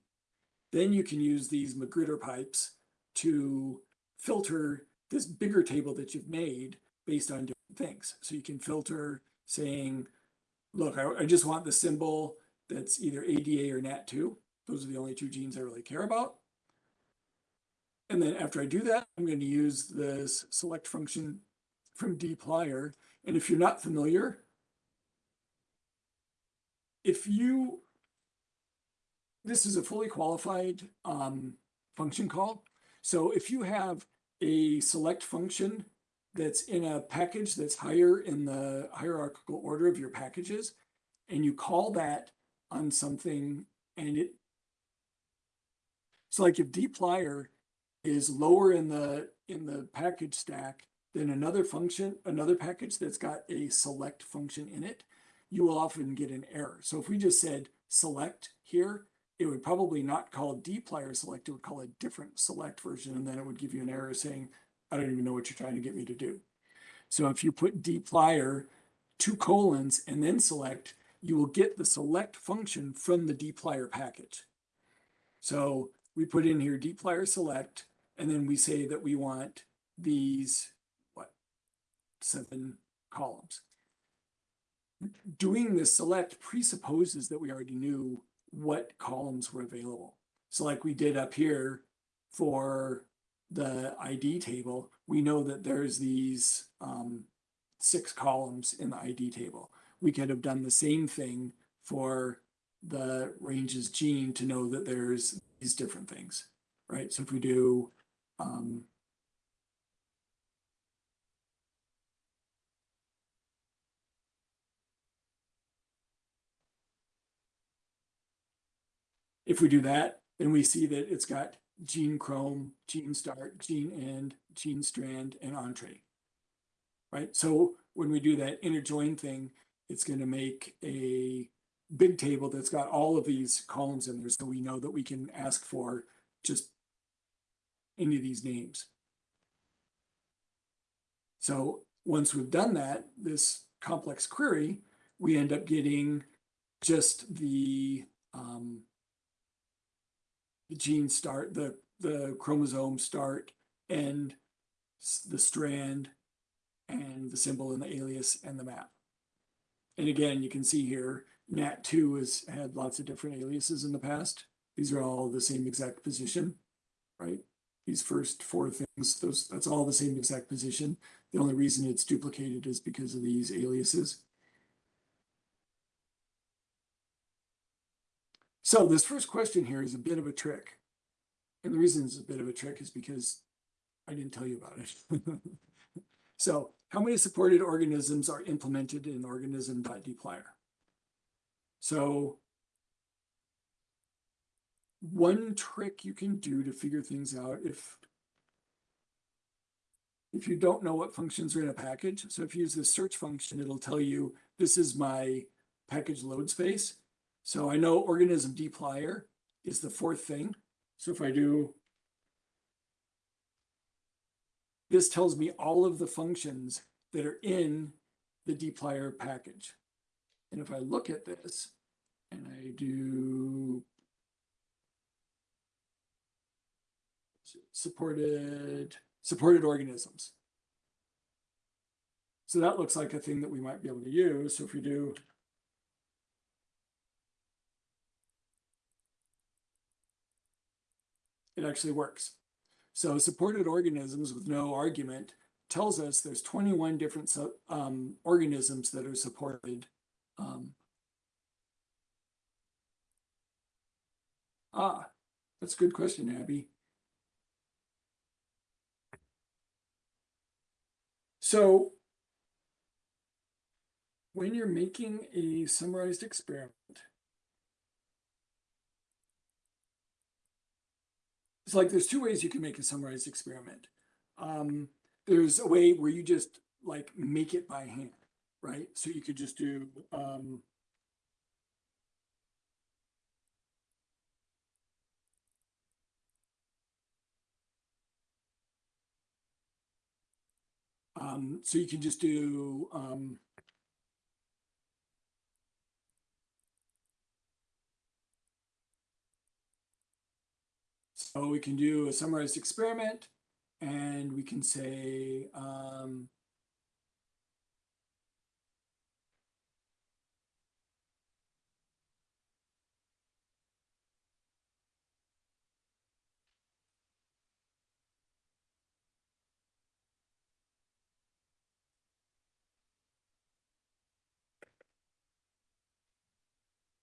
Then you can use these magrittr pipes to filter this bigger table that you've made based on different things. So you can filter saying, look, I, I just want the symbol that's either ADA or NAT2. Those are the only two genes I really care about. And then after I do that, I'm going to use this select function from dplyr. And if you're not familiar, if you, this is a fully qualified um, function call. So if you have a select function that's in a package that's higher in the hierarchical order of your packages, and you call that on something and it, so like if dplyr is lower in the, in the package stack than another function, another package that's got a select function in it, you will often get an error. So if we just said select here, it would probably not call dplyr select, it would call a different select version, and then it would give you an error saying, I don't even know what you're trying to get me to do. So if you put dplyr two colons and then select, you will get the select function from the dplyr package. So we put in here dplyr select, and then we say that we want these, seven columns. Doing this select presupposes that we already knew what columns were available. So like we did up here for the ID table, we know that there's these um, six columns in the ID table. We could have done the same thing for the ranges gene to know that there's these different things, right? So if we do um, if we do that, then we see that it's got gene chrome, gene start, gene end, gene strand, and Entrez. Right? So when we do that inner join thing, it's going to make a big table that's got all of these columns in there. So we know that we can ask for just any of these names. So once we've done that, this complex query, we end up getting just the um, the gene start, the, the chromosome start and s- the strand and the symbol and the alias and the map. And again, you can see here, NAT2 has had lots of different aliases in the past. These are all the same exact position, right? These first four things, those, that's all the same exact position. The only reason it's duplicated is because of these aliases. So this first question here is a bit of a trick. And the reason it's a bit of a trick is because I didn't tell you about it. so how many supported organisms are implemented in organism.dplyr? So one trick you can do to figure things out if if you don't know what functions are in a package, so if you use the search function, it'll tell you this is my package load space. So I know organism dplyr is the fourth thing. So if I do, this tells me all of the functions that are in the dplyr package. And if I look at this and I do supported, supported organisms. So that looks like a thing that we might be able to use. So if we do it actually works. So supported organisms with no argument tells us there's 21 different um, organisms that are supported. Um, ah, that's a good question, Abby. So when you're making a summarized experiment, it's like there's two ways you can make a summarized experiment. Um, there's a way where you just like make it by hand, right? So you could just do um, um, so you can just do um, So we can do a summarized experiment and we can say, um,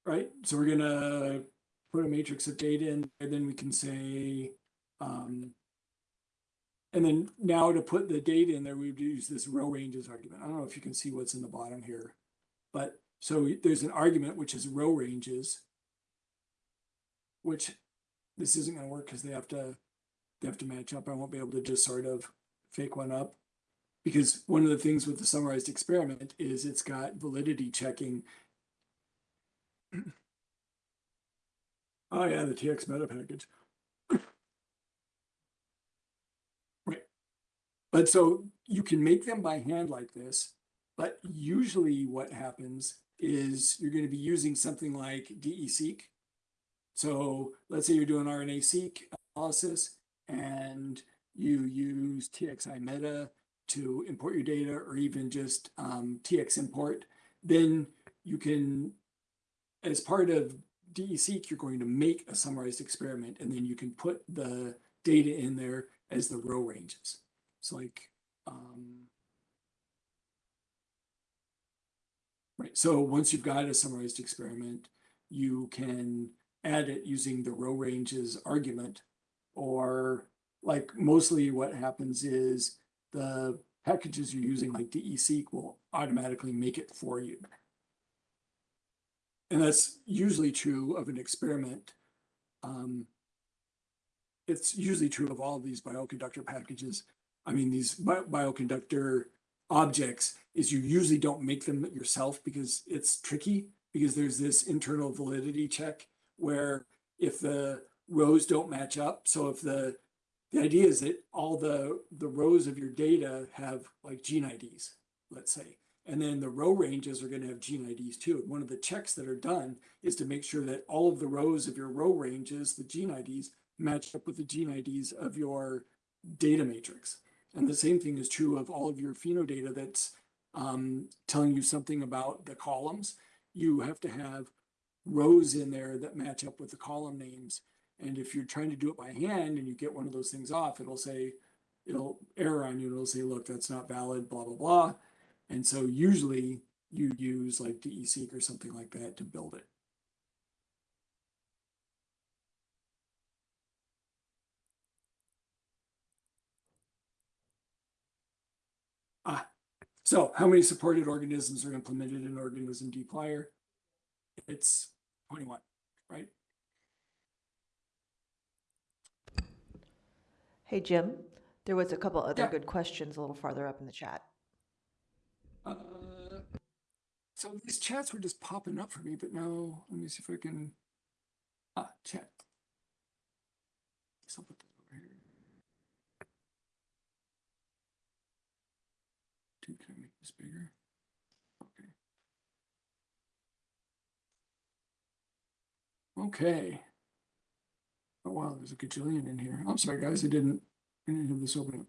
right? So we're gonna put a matrix of data in, and then we can say, um, and then now to put the data in there, we'd use this row ranges argument. I don't know if you can see what's in the bottom here, but so there's an argument which is row ranges, which this isn't gonna work because they have to, they have to match up. I won't be able to just sort of fake one up. Because one of the things with the summarized experiment is it's got validity checking Oh yeah, the tximeta package. Right. But so you can make them by hand like this, but usually what happens is you're going to be using something like DESeq. So let's say you're doing RNA seq analysis and you use tximeta to import your data or even just um, tximport, then you can, as part of DESeq, you're going to make a summarized experiment and then you can put the data in there as the row ranges. So like, um, right. So once you've got a summarized experiment, you can add it using the row ranges argument or like mostly what happens is the packages you're using like DESeq will automatically make it for you. And that's usually true of an experiment. Um, it's usually true of all of these bioconductor packages. I mean, these bi- bioconductor objects is you usually don't make them yourself because it's tricky because there's this internal validity check where if the rows don't match up, so if the the idea is that all the the rows of your data have like gene IDs, let's say, and then the row ranges are going to have gene IDs too. And one of the checks that are done is to make sure that all of the rows of your row ranges, the gene IDs, match up with the gene IDs of your data matrix. And the same thing is true of all of your pheno data that's um, telling you something about the columns. You have to have rows in there that match up with the column names. And if you're trying to do it by hand and you get one of those things off, it'll say, it'll error on you. It'll say, look, that's not valid, blah, blah, blah. And so usually you use like DESeq or something like that to build it. Ah, so how many supported organisms are implemented in organism dplyr? It's 21, right? Hey, Jim, there was a couple other Yeah. good questions a little farther up in the chat. Uh, so these chats were just popping up for me, but now let me see if I can. Ah, chat. So put that over here. Dude, can I make this bigger? Okay. Okay. Oh wow, there's a gajillion in here. I'm sorry, guys, I didn't, I didn't have this open.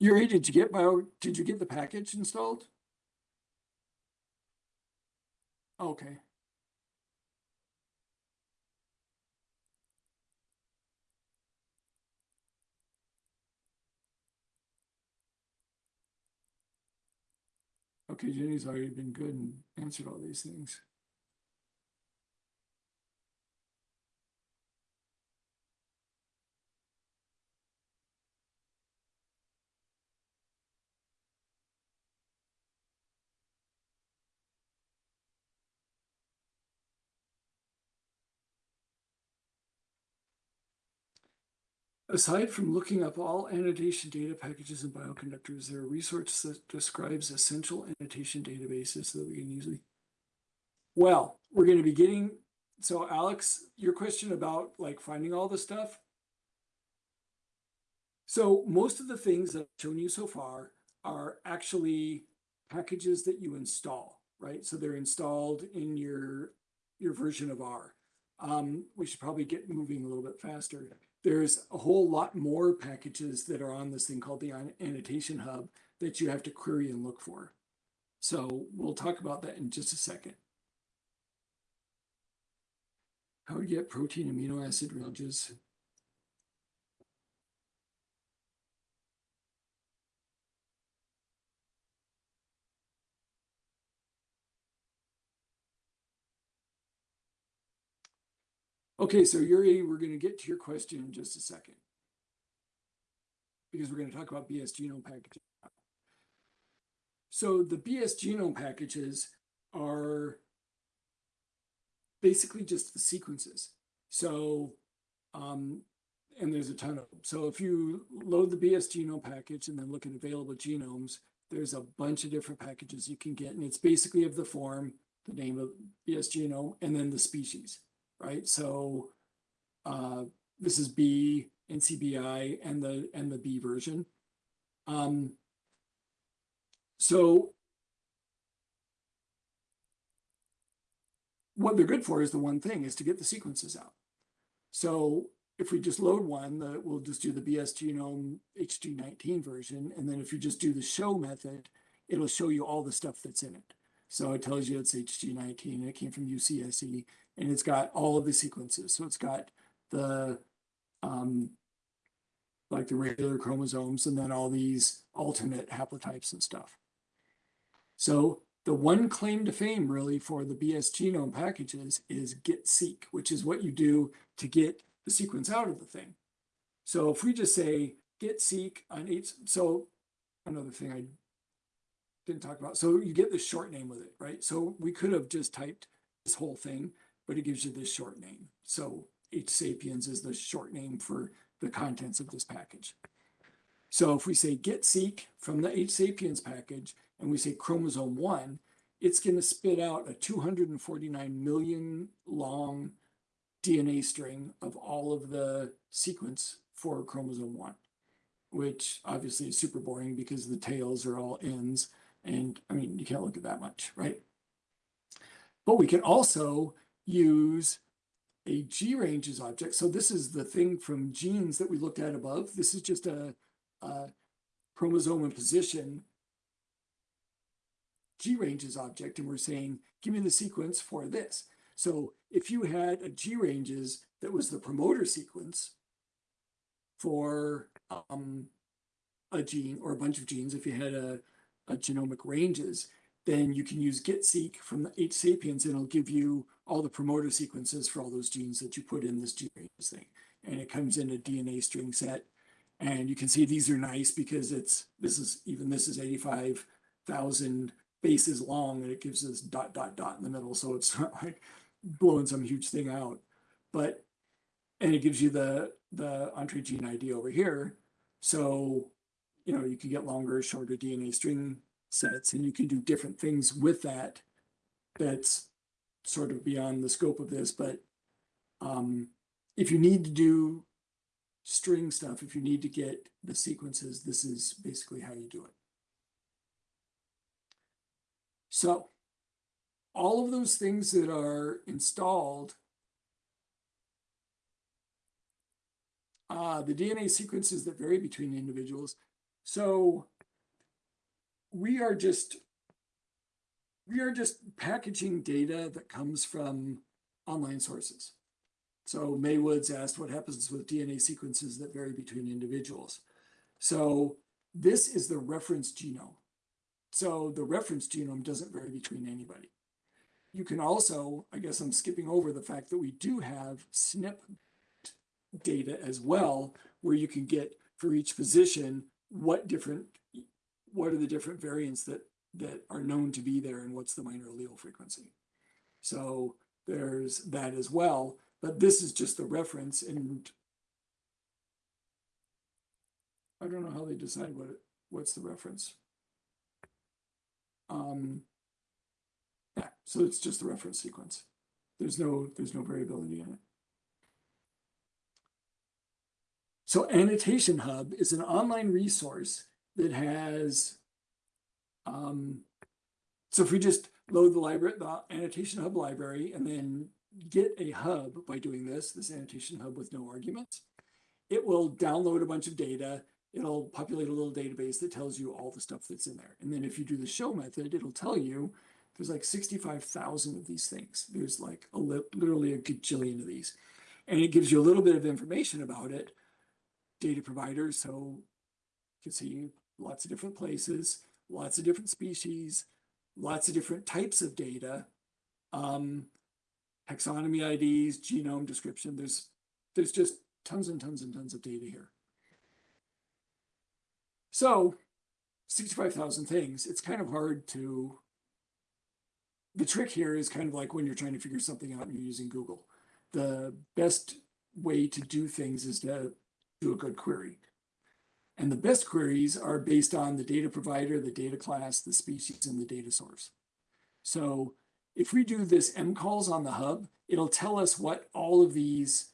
Yuri, did you get bio, did you get the package installed? Okay. Okay, Jenny's already been good and answered all these things. Aside from looking up all annotation data packages and bioconductors, there a resource that describes essential annotation databases so that we can easily? Well, we're going to be getting, so Alex, your question about like finding all the stuff. So most of the things that I've shown you so far are actually packages that you install, right? So they're installed in your, your version of R. Um, we should probably get moving a little bit faster there's a whole lot more packages that are on this thing called the annotation hub that you have to query and look for. So we'll talk about that in just a second. How to get protein amino acid ranges. Okay, so Yuri, we're going to get to your question in just a second. Because we're going to talk about BSgenome packages. So the BS genome packages are basically just the sequences. So, um, and there's a ton of them. So if you load the BSgenome package and then look at available genomes, there's a bunch of different packages you can get. And it's basically of the form, the name of BSgenome, and then the species right? So uh, this is B, NCBI, and the and the B version. Um, so what they're good for is the one thing is to get the sequences out. So if we just load one, the, we'll just do the BSgenome HG19 version. And then if you just do the show method, it'll show you all the stuff that's in it. So it tells you it's HG19 and it came from UCSC and it's got all of the sequences. So it's got the, um, like the regular chromosomes and then all these alternate haplotypes and stuff. So the one claim to fame really for the BSgenome packages is get seq, which is what you do to get the sequence out of the thing. So if we just say get seq on each, so another thing I didn't talk about. So you get the short name with it, right? So we could have just typed this whole thing, but it gives you this short name. So H sapiens is the short name for the contents of this package. So if we say get seq from the H sapiens package and we say chromosome one, it's going to spit out a 249 million long DNA string of all of the sequence for chromosome one, which obviously is super boring because the tails are all ends. And I mean, you can't look at that much, right? But we can also use a GRanges object. So this is the thing from genes that we looked at above. This is just a, a chromosome and position GRanges object. And we're saying, give me the sequence for this. So if you had a GRanges that was the promoter sequence for um, a gene or a bunch of genes, if you had a, a genomic ranges, then you can use getseq from the H sapiens and it'll give you all the promoter sequences for all those genes that you put in this GRanges thing. And it comes in a DNA string set. And you can see these are nice because it's, this is, even this is 85,000 bases long and it gives us dot, dot, dot in the middle. So it's not like blowing some huge thing out. But, and it gives you the, the Entrez gene ID over here. So, you know, you can get longer, shorter DNA string sets and you can do different things with that. That's sort of beyond the scope of this, but um, if you need to do string stuff, if you need to get the sequences, this is basically how you do it. So all of those things that are installed, uh, the DNA sequences that vary between individuals. So we are just we are just packaging data that comes from online sources. So Maywoods asked what happens with DNA sequences that vary between individuals. So this is the reference genome. So the reference genome doesn't vary between anybody. You can also, I guess I'm skipping over the fact that we do have SNP data as well, where you can get for each position what different, what are the different variants that that are known to be there and what's the minor allele frequency. So there's that as well, but this is just the reference and I don't know how they decide what what's the reference. Um, yeah, so it's just the reference sequence. There's no, there's no variability in it. So Annotation Hub is an online resource that has um, so if we just load the library, the annotation hub library, and then get a hub by doing this, this annotation hub with no arguments, it will download a bunch of data. It'll populate a little database that tells you all the stuff that's in there. And then if you do the show method, it'll tell you there's like 65,000 of these things. There's like a li literally a gajillion of these. And it gives you a little bit of information about it. Data providers, so you can see lots of different places lots of different species, lots of different types of data, um, taxonomy IDs, genome description. There's, there's just tons and tons and tons of data here. So 65,000 things, it's kind of hard to, the trick here is kind of like when you're trying to figure something out and you're using Google. The best way to do things is to do a good query. And the best queries are based on the data provider, the data class, the species, and the data source. So if we do this mcols on the hub, it'll tell us what all of these,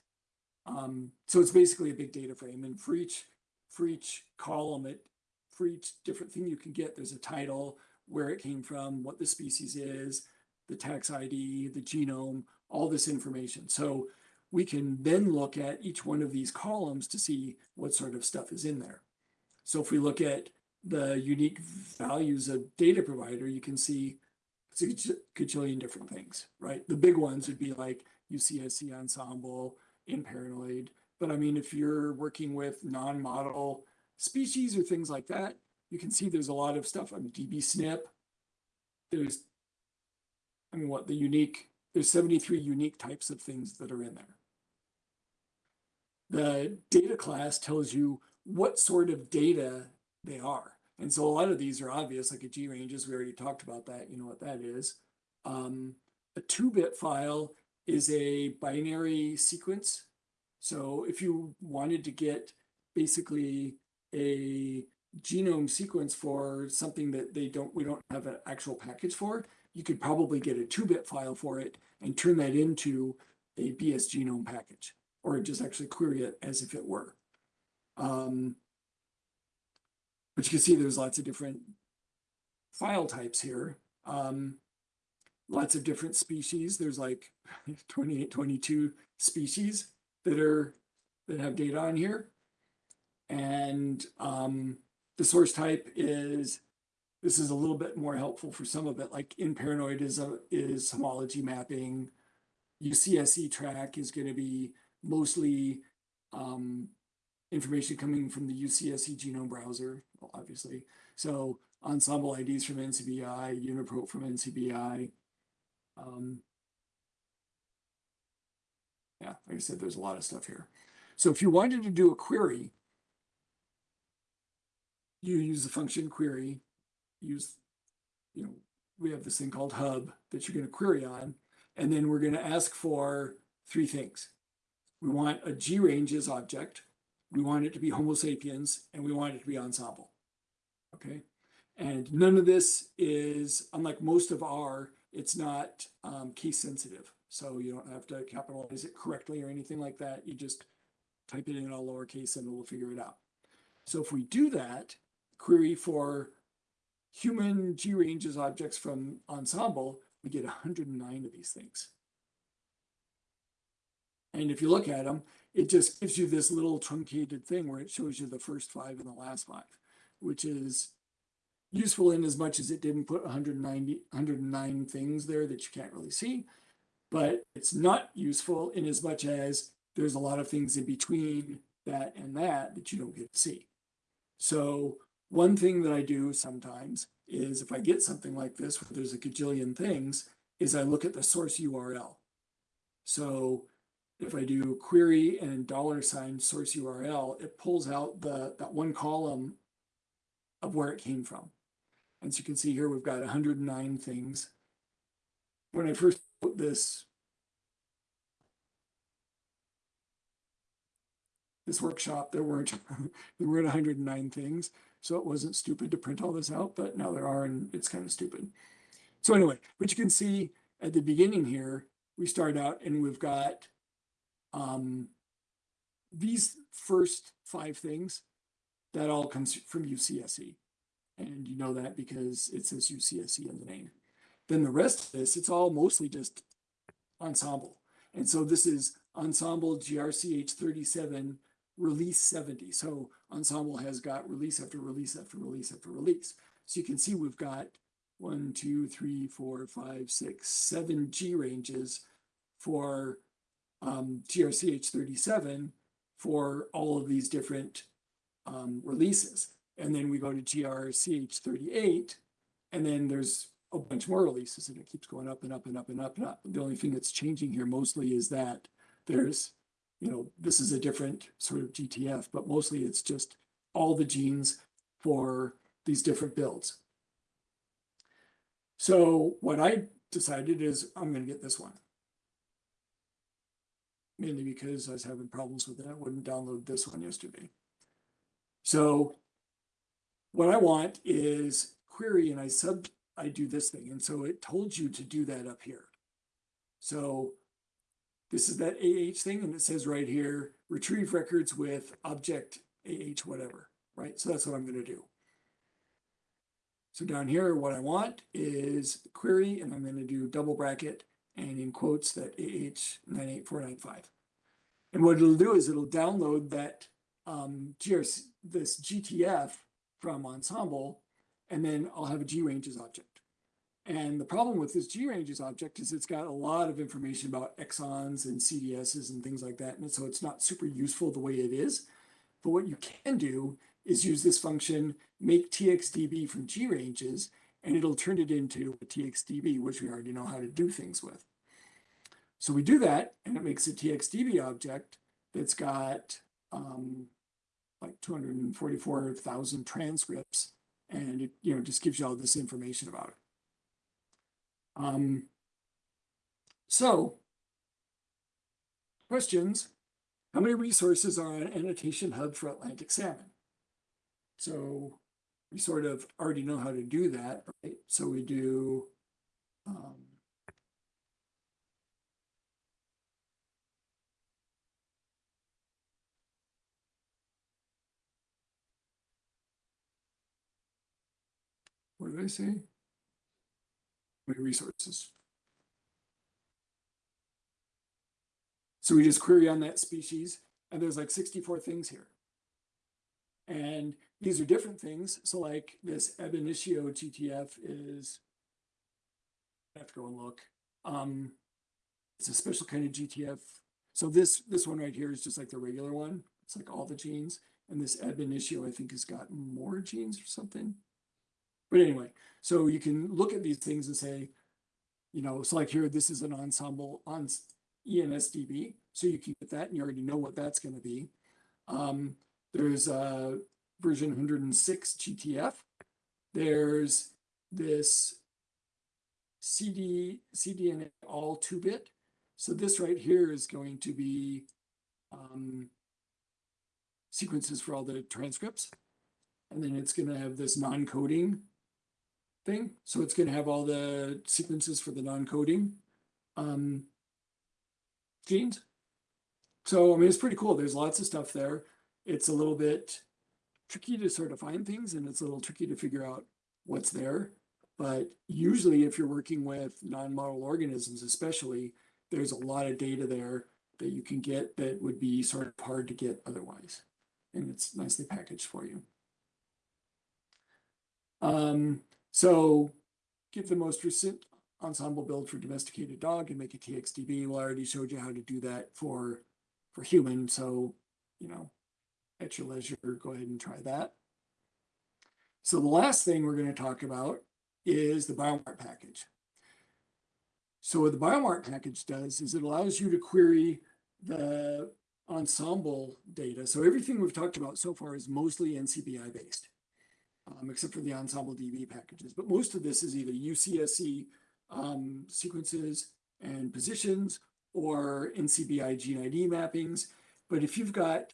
um, so it's basically a big data frame. And for each, for each column, it for each different thing you can get, there's a title, where it came from, what the species is, the tax ID, the genome, all this information. So we can then look at each one of these columns to see what sort of stuff is in there. So if we look at the unique values of data provider, you can see it's a gaj- gajillion different things, right? The big ones would be like UCSC Ensembl, in paranoid. But I mean, if you're working with non-model species or things like that, you can see there's a lot of stuff on dbSNP. There's, I mean, what the unique, there's 73 unique types of things that are in there. The data class tells you what sort of data they are. And so a lot of these are obvious, like a GRanges, we already talked about that, you know what that is. Um, a two bit file is a binary sequence. So if you wanted to get basically a genome sequence for something that they don't, we don't have an actual package for, you could probably get a two bit file for it and turn that into a BSgenome package, or just actually query it as if it were. Um, but you can see there's lots of different file types here. Um, lots of different species. There's like 28, 22 species that are that have data on here. And um, the source type is this is a little bit more helpful for some of it. Like InParanoid is a is homology mapping. UCSC track is going to be mostly um, information coming from the UCSC genome browser, obviously. So Ensembl IDs from NCBI, Uniprot from NCBI. Um, yeah, like I said, there's a lot of stuff here. So if you wanted to do a query, you use the function query, use, you know, we have this thing called hub that you're going to query on, and then we're going to ask for three things. We want a GRanges object, we want it to be Homo sapiens, and we want it to be Ensembl. Okay, and none of this is, unlike most of R, it's not um, case sensitive. So you don't have to capitalize it correctly or anything like that. You just type it in all lowercase and it will figure it out. So if we do that, query for human GRanges objects from Ensembl, we get 109 of these things. And if you look at them, it just gives you this little truncated thing where it shows you the first five and the last five, which is useful in as much as it didn't put 190, 109 things there that you can't really see. But it's not useful in as much as there's a lot of things in between that and that that you don't get to see. So one thing that I do sometimes is if I get something like this where there's a gajillion things, is I look at the source URL. So if I do query and dollar sign source URL, it pulls out the that one column of where it came from. As you can see here, we've got 109 things. When I first put this this workshop, there weren't there weren't 109 things, so it wasn't stupid to print all this out, but now there are, and it's kind of stupid. So anyway, but you can see at the beginning here, we start out and we've got um, these first five things that all comes from UCSC. And you know that because it says UCSC in the name. Then the rest of this, it's all mostly just Ensembl. And so this is Ensembl GRCH 37 release 70. So Ensembl has got release after release after release after release. So you can see we've got one, two, three, four, five, six, seven G ranges for um, GRCH 37 for all of these different um, releases. And then we go to GRCH 38, and then there's a bunch more releases, and it keeps going up and up and up and up and up. The only thing that's changing here mostly is that there's, you know, this is a different sort of GTF, but mostly it's just all the genes for these different builds. So what I decided is I'm going to get this one mainly because I was having problems with it. I wouldn't download this one yesterday. So what I want is query and I sub, I do this thing. And so it told you to do that up here. So this is that AH thing and it says right here, retrieve records with object AH whatever, right? So that's what I'm going to do. So down here, what I want is query, and I'm gonna do double bracket and in quotes that AH nine eight four nine five. And what it'll do is it'll download that um GRC, this GTF from Ensembl, and then I'll have a GRanges object. And the problem with this GRanges object is it's got a lot of information about exons and CDSs and things like that, and so it's not super useful the way it is. But what you can do is use this function, make TXDB from GRanges, and it'll turn it into a TXDB, which we already know how to do things with. So we do that, and it makes a TXDB object that's got um, like 244,000 transcripts, and it you know just gives you all this information about it. Um, so, questions? How many resources are on Annotation Hub for Atlantic Salmon? So we sort of already know how to do that, right? So we do um, what did I say? Resources. So we just query on that species, and there's like sixty-four things here. And these are different things. So like this ab initio GTF is, I have to go and look. Um, it's a special kind of GTF. So this, this one right here is just like the regular one. It's like all the genes. And this ab initio, I think, has got more genes or something. But anyway, so you can look at these things and say, you know, so like here, this is an Ensembl on ENSDB. So you can get that and you already know what that's going to be. Um, there's a version 106 GTF. There's this CD, CDNA all two bit. So this right here is going to be um, sequences for all the transcripts. And then it's going to have this non-coding thing. So it's going to have all the sequences for the non-coding um, genes. So, I mean, it's pretty cool. There's lots of stuff there. It's a little bit tricky to sort of find things and it's a little tricky to figure out what's there. But usually if you're working with non-model organisms, especially, there's a lot of data there that you can get that would be sort of hard to get otherwise. And it's nicely packaged for you. Um, so get the most recent Ensembl build for domesticated dog and make a TXDB. Well, I already showed you how to do that for, for human. So, you know, at your leisure, go ahead and try that. So the last thing we're going to talk about is the BioMart package. So what the BioMart package does is it allows you to query the Ensembl data. So everything we've talked about so far is mostly NCBI based, um, except for the Ensembl DB packages. But most of this is either UCSC um, sequences and positions or NCBI gene ID mappings. But if you've got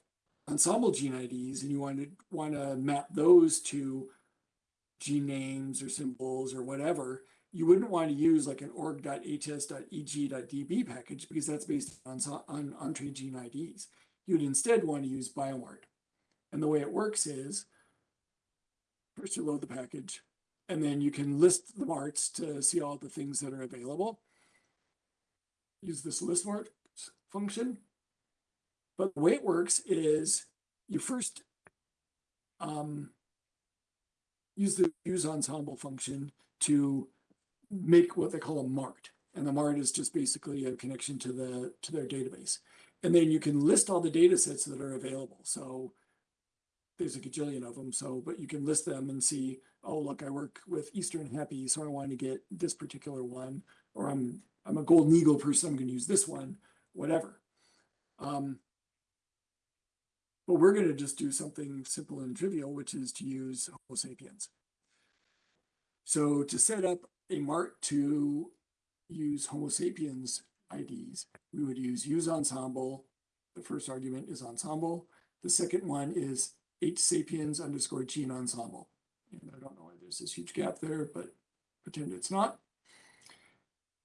Ensembl gene IDs and you want to want to map those to gene names or symbols or whatever, you wouldn't want to use like an org.hs.eg.db package because that's based on, on Entrez gene IDs. You'd instead want to use BioMart. And the way it works is first you load the package and then you can list the marts to see all the things that are available. Use this list mart function. But the way it works is you first um, use the use Ensembl function to make what they call a mart. And the mart is just basically a connection to the to their database. And then you can list all the data sets that are available. So there's a gajillion of them. So, but you can list them and see, oh, look, I work with Eastern Happy, so I want to get this particular one, or I'm I'm a golden eagle person, I'm going to use this one, whatever. Um, but we're going to just do something simple and trivial, which is to use Homo sapiens. So to set up a mart to use Homo sapiens IDs, we would use use Ensembl. The first argument is Ensembl. The second one is H sapiens underscore gene ensembl. And I don't know why there's this huge gap there, but pretend it's not.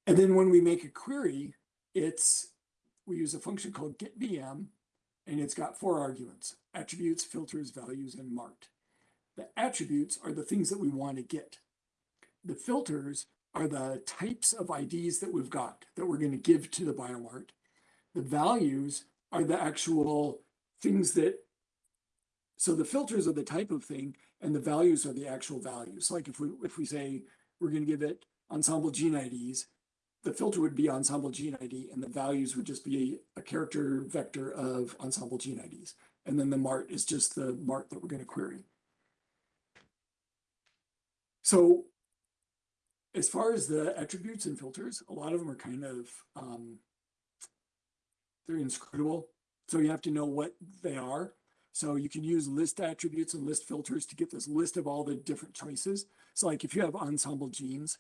And then when we make a query, it's we use a function called getBM, and it's got four arguments, attributes, filters, values, and marked. The attributes are the things that we want to get. The filters are the types of IDs that we've got that we're going to give to the BioMart. The values are the actual things that, so the filters are the type of thing and the values are the actual values. Like if we, if we say we're going to give it Ensembl gene IDs, the filter would be Ensembl gene ID and the values would just be a character vector of Ensembl gene IDs. And then the MART is just the MART that we're going to query. So as far as the attributes and filters, a lot of them are kind of, um, they're inscrutable. So you have to know what they are. So you can use list attributes and list filters to get this list of all the different choices. So like if you have Ensembl genes,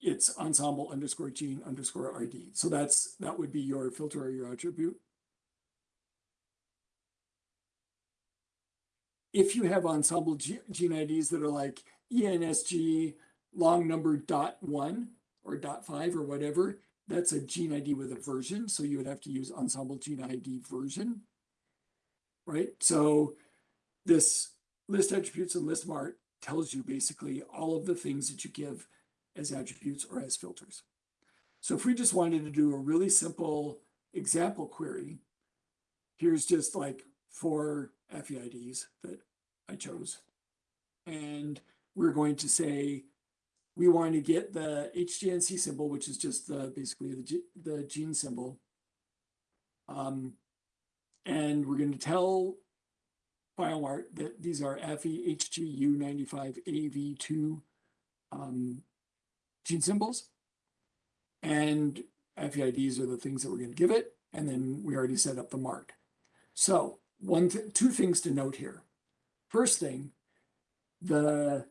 it's ensembl underscore gene underscore RD. So that's, that would be your filter or your attribute. If you have Ensembl ge- gene IDs that are like ENSG long number dot one or dot five or whatever, that's a gene ID with a version. So you would have to use Ensembl gene ID version. Right? So this list attributes and list mart tells you basically all of the things that you give as attributes or as filters. So if we just wanted to do a really simple example query, here's just like four affyids that I chose. And we're going to say, we want to get the HGNC symbol, which is just the, basically the, the gene symbol. Um, and we're going to tell BioMart that these are E FEHGU95AV2 um, gene symbols. And affyids are the things that we're going to give it. And then we already set up the mark. So one, th- two things to note here. First thing, the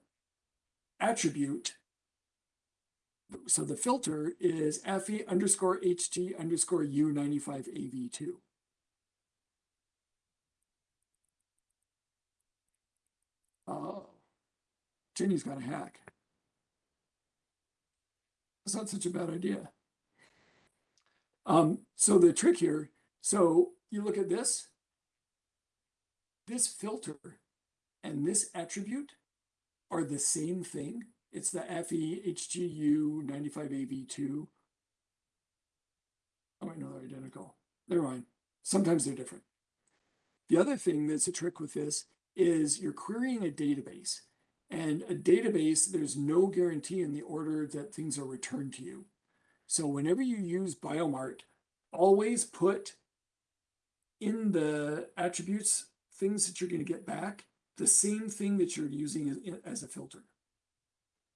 attribute. So the filter is FE underscore HG underscore U95AV2. Oh, Jenny's got a hack. It's not such a bad idea. Um, so the trick here, so you look at this, this filter and this attribute are the same thing. It's the FEHGU 95AV2. Oh, I know they're identical. Never mind. Sometimes they're different. The other thing that's a trick with this is you're querying a database. And a database, there's no guarantee in the order that things are returned to you. So whenever you use Biomart, always put in the attributes things that you're going to get back the same thing that you're using as, a filter.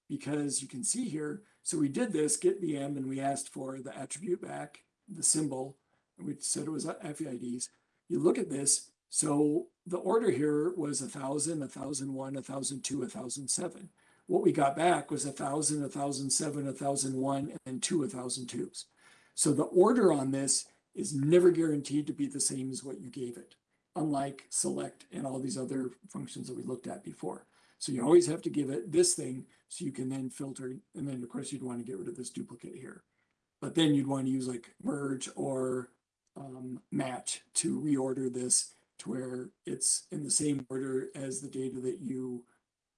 Because you can see here, so we did this get BM and we asked for the attribute back, the symbol, and we said it was affyids. You look at this, so the order here was a thousand, a thousand one, a thousand two, a thousand seven. What we got back was a thousand, a thousand seven, a thousand one, and then two, a thousand twos. So the order on this is never guaranteed to be the same as what you gave it, unlike select and all these other functions that we looked at before. So you always have to give it this thing so you can then filter, and then of course you'd want to get rid of this duplicate here. But then you'd want to use like merge or um, match to reorder this to where it's in the same order as the data that you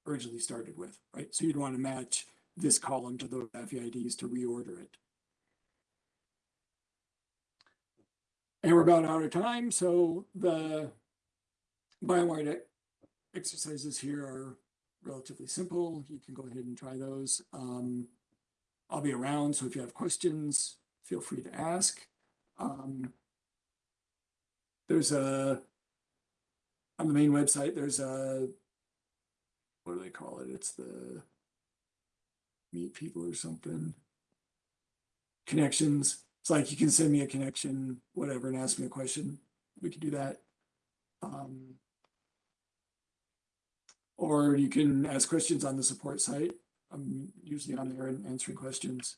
originally started with, right? So you'd want to match this column to those affyids to reorder it. And we're about out of time, so the BioMart e- exercises here are relatively simple. You can go ahead and try those. Um, I'll be around, so if you have questions, feel free to ask. Um, there's a on the main website, there's a what do they call it? It's the meet people or something. Connections. It's like you can send me a connection, whatever, and ask me a question. We could do that. Um, or you can ask questions on the support site. I'm usually on there and answering questions.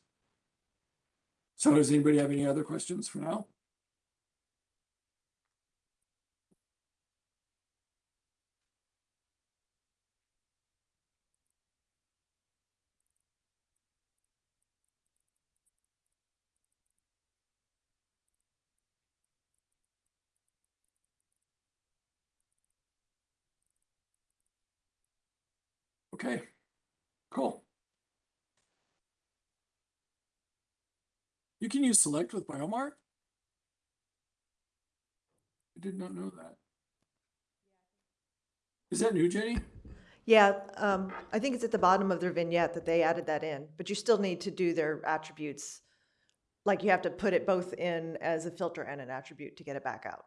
So does anybody have any other questions for now? Okay, cool. You can use select with Biomart? I did not know that. Is that new, Jenny? Yeah, um, I think it's at the bottom of their vignette that they added that in, but you still need to do their attributes. Like you have to put it both in as a filter and an attribute to get it back out.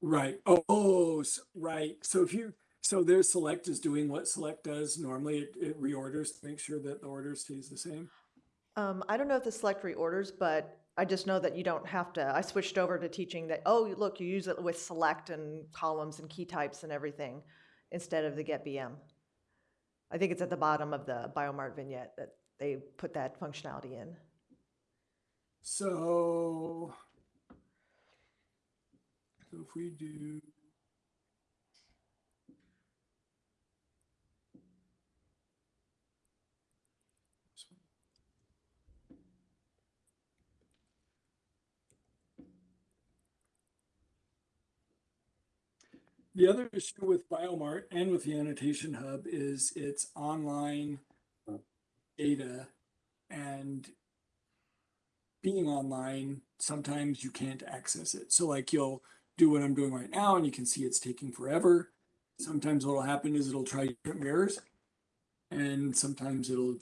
Right. Oh, oh, so, right. So if you so their select is doing what select does normally, it, it reorders to make sure that the order stays the same. Um, I don't know if the select reorders, but I just know that you don't have to, I switched over to teaching that, oh, look, you use it with select and columns and key types and everything instead of the get BM. I think it's at the bottom of the Biomart vignette that they put that functionality in. So. So if we do. The other issue with Biomart and with the annotation hub is it's online uh, data and being online, sometimes you can't access it. So like you'll do what I'm doing right now and you can see it's taking forever. Sometimes what'll happen is it'll try different mirrors. And sometimes it'll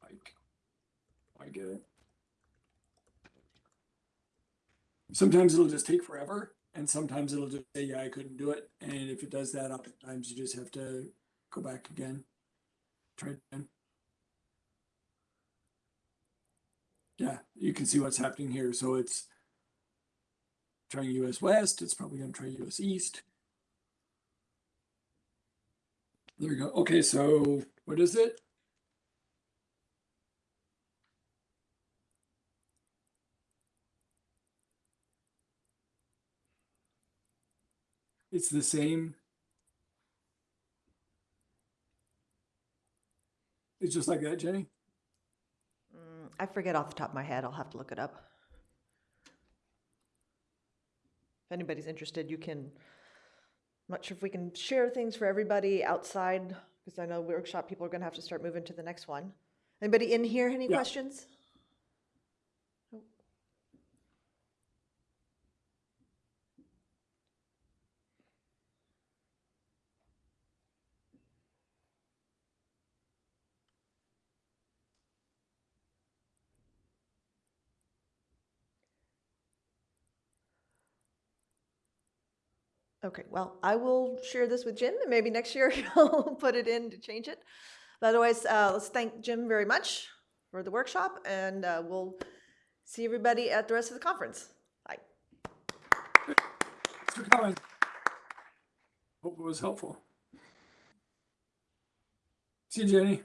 like, oh, I get it. Sometimes it'll just take forever and sometimes it'll just say, yeah, I couldn't do it. And if it does that, oftentimes you just have to go back again. Try again. Yeah, you can see what's happening here. So it's trying US West. It's probably going to try US East. There we go. Okay, so what is it? It's the same. It's just like that, Jenny? Mm, I forget off the top of my head. I'll have to look it up. If anybody's interested, you can, I'm not sure if we can share things for everybody outside, because I know workshop people are gonna have to start moving to the next one. Anybody in here, any Yeah. questions? Okay, well, I will share this with Jim, and maybe next year he'll put it in to change it. But otherwise, uh, let's thank Jim very much for the workshop, and uh, we'll see everybody at the rest of the conference. Bye. Thanks for coming. Hope it was helpful. See you, Jenny.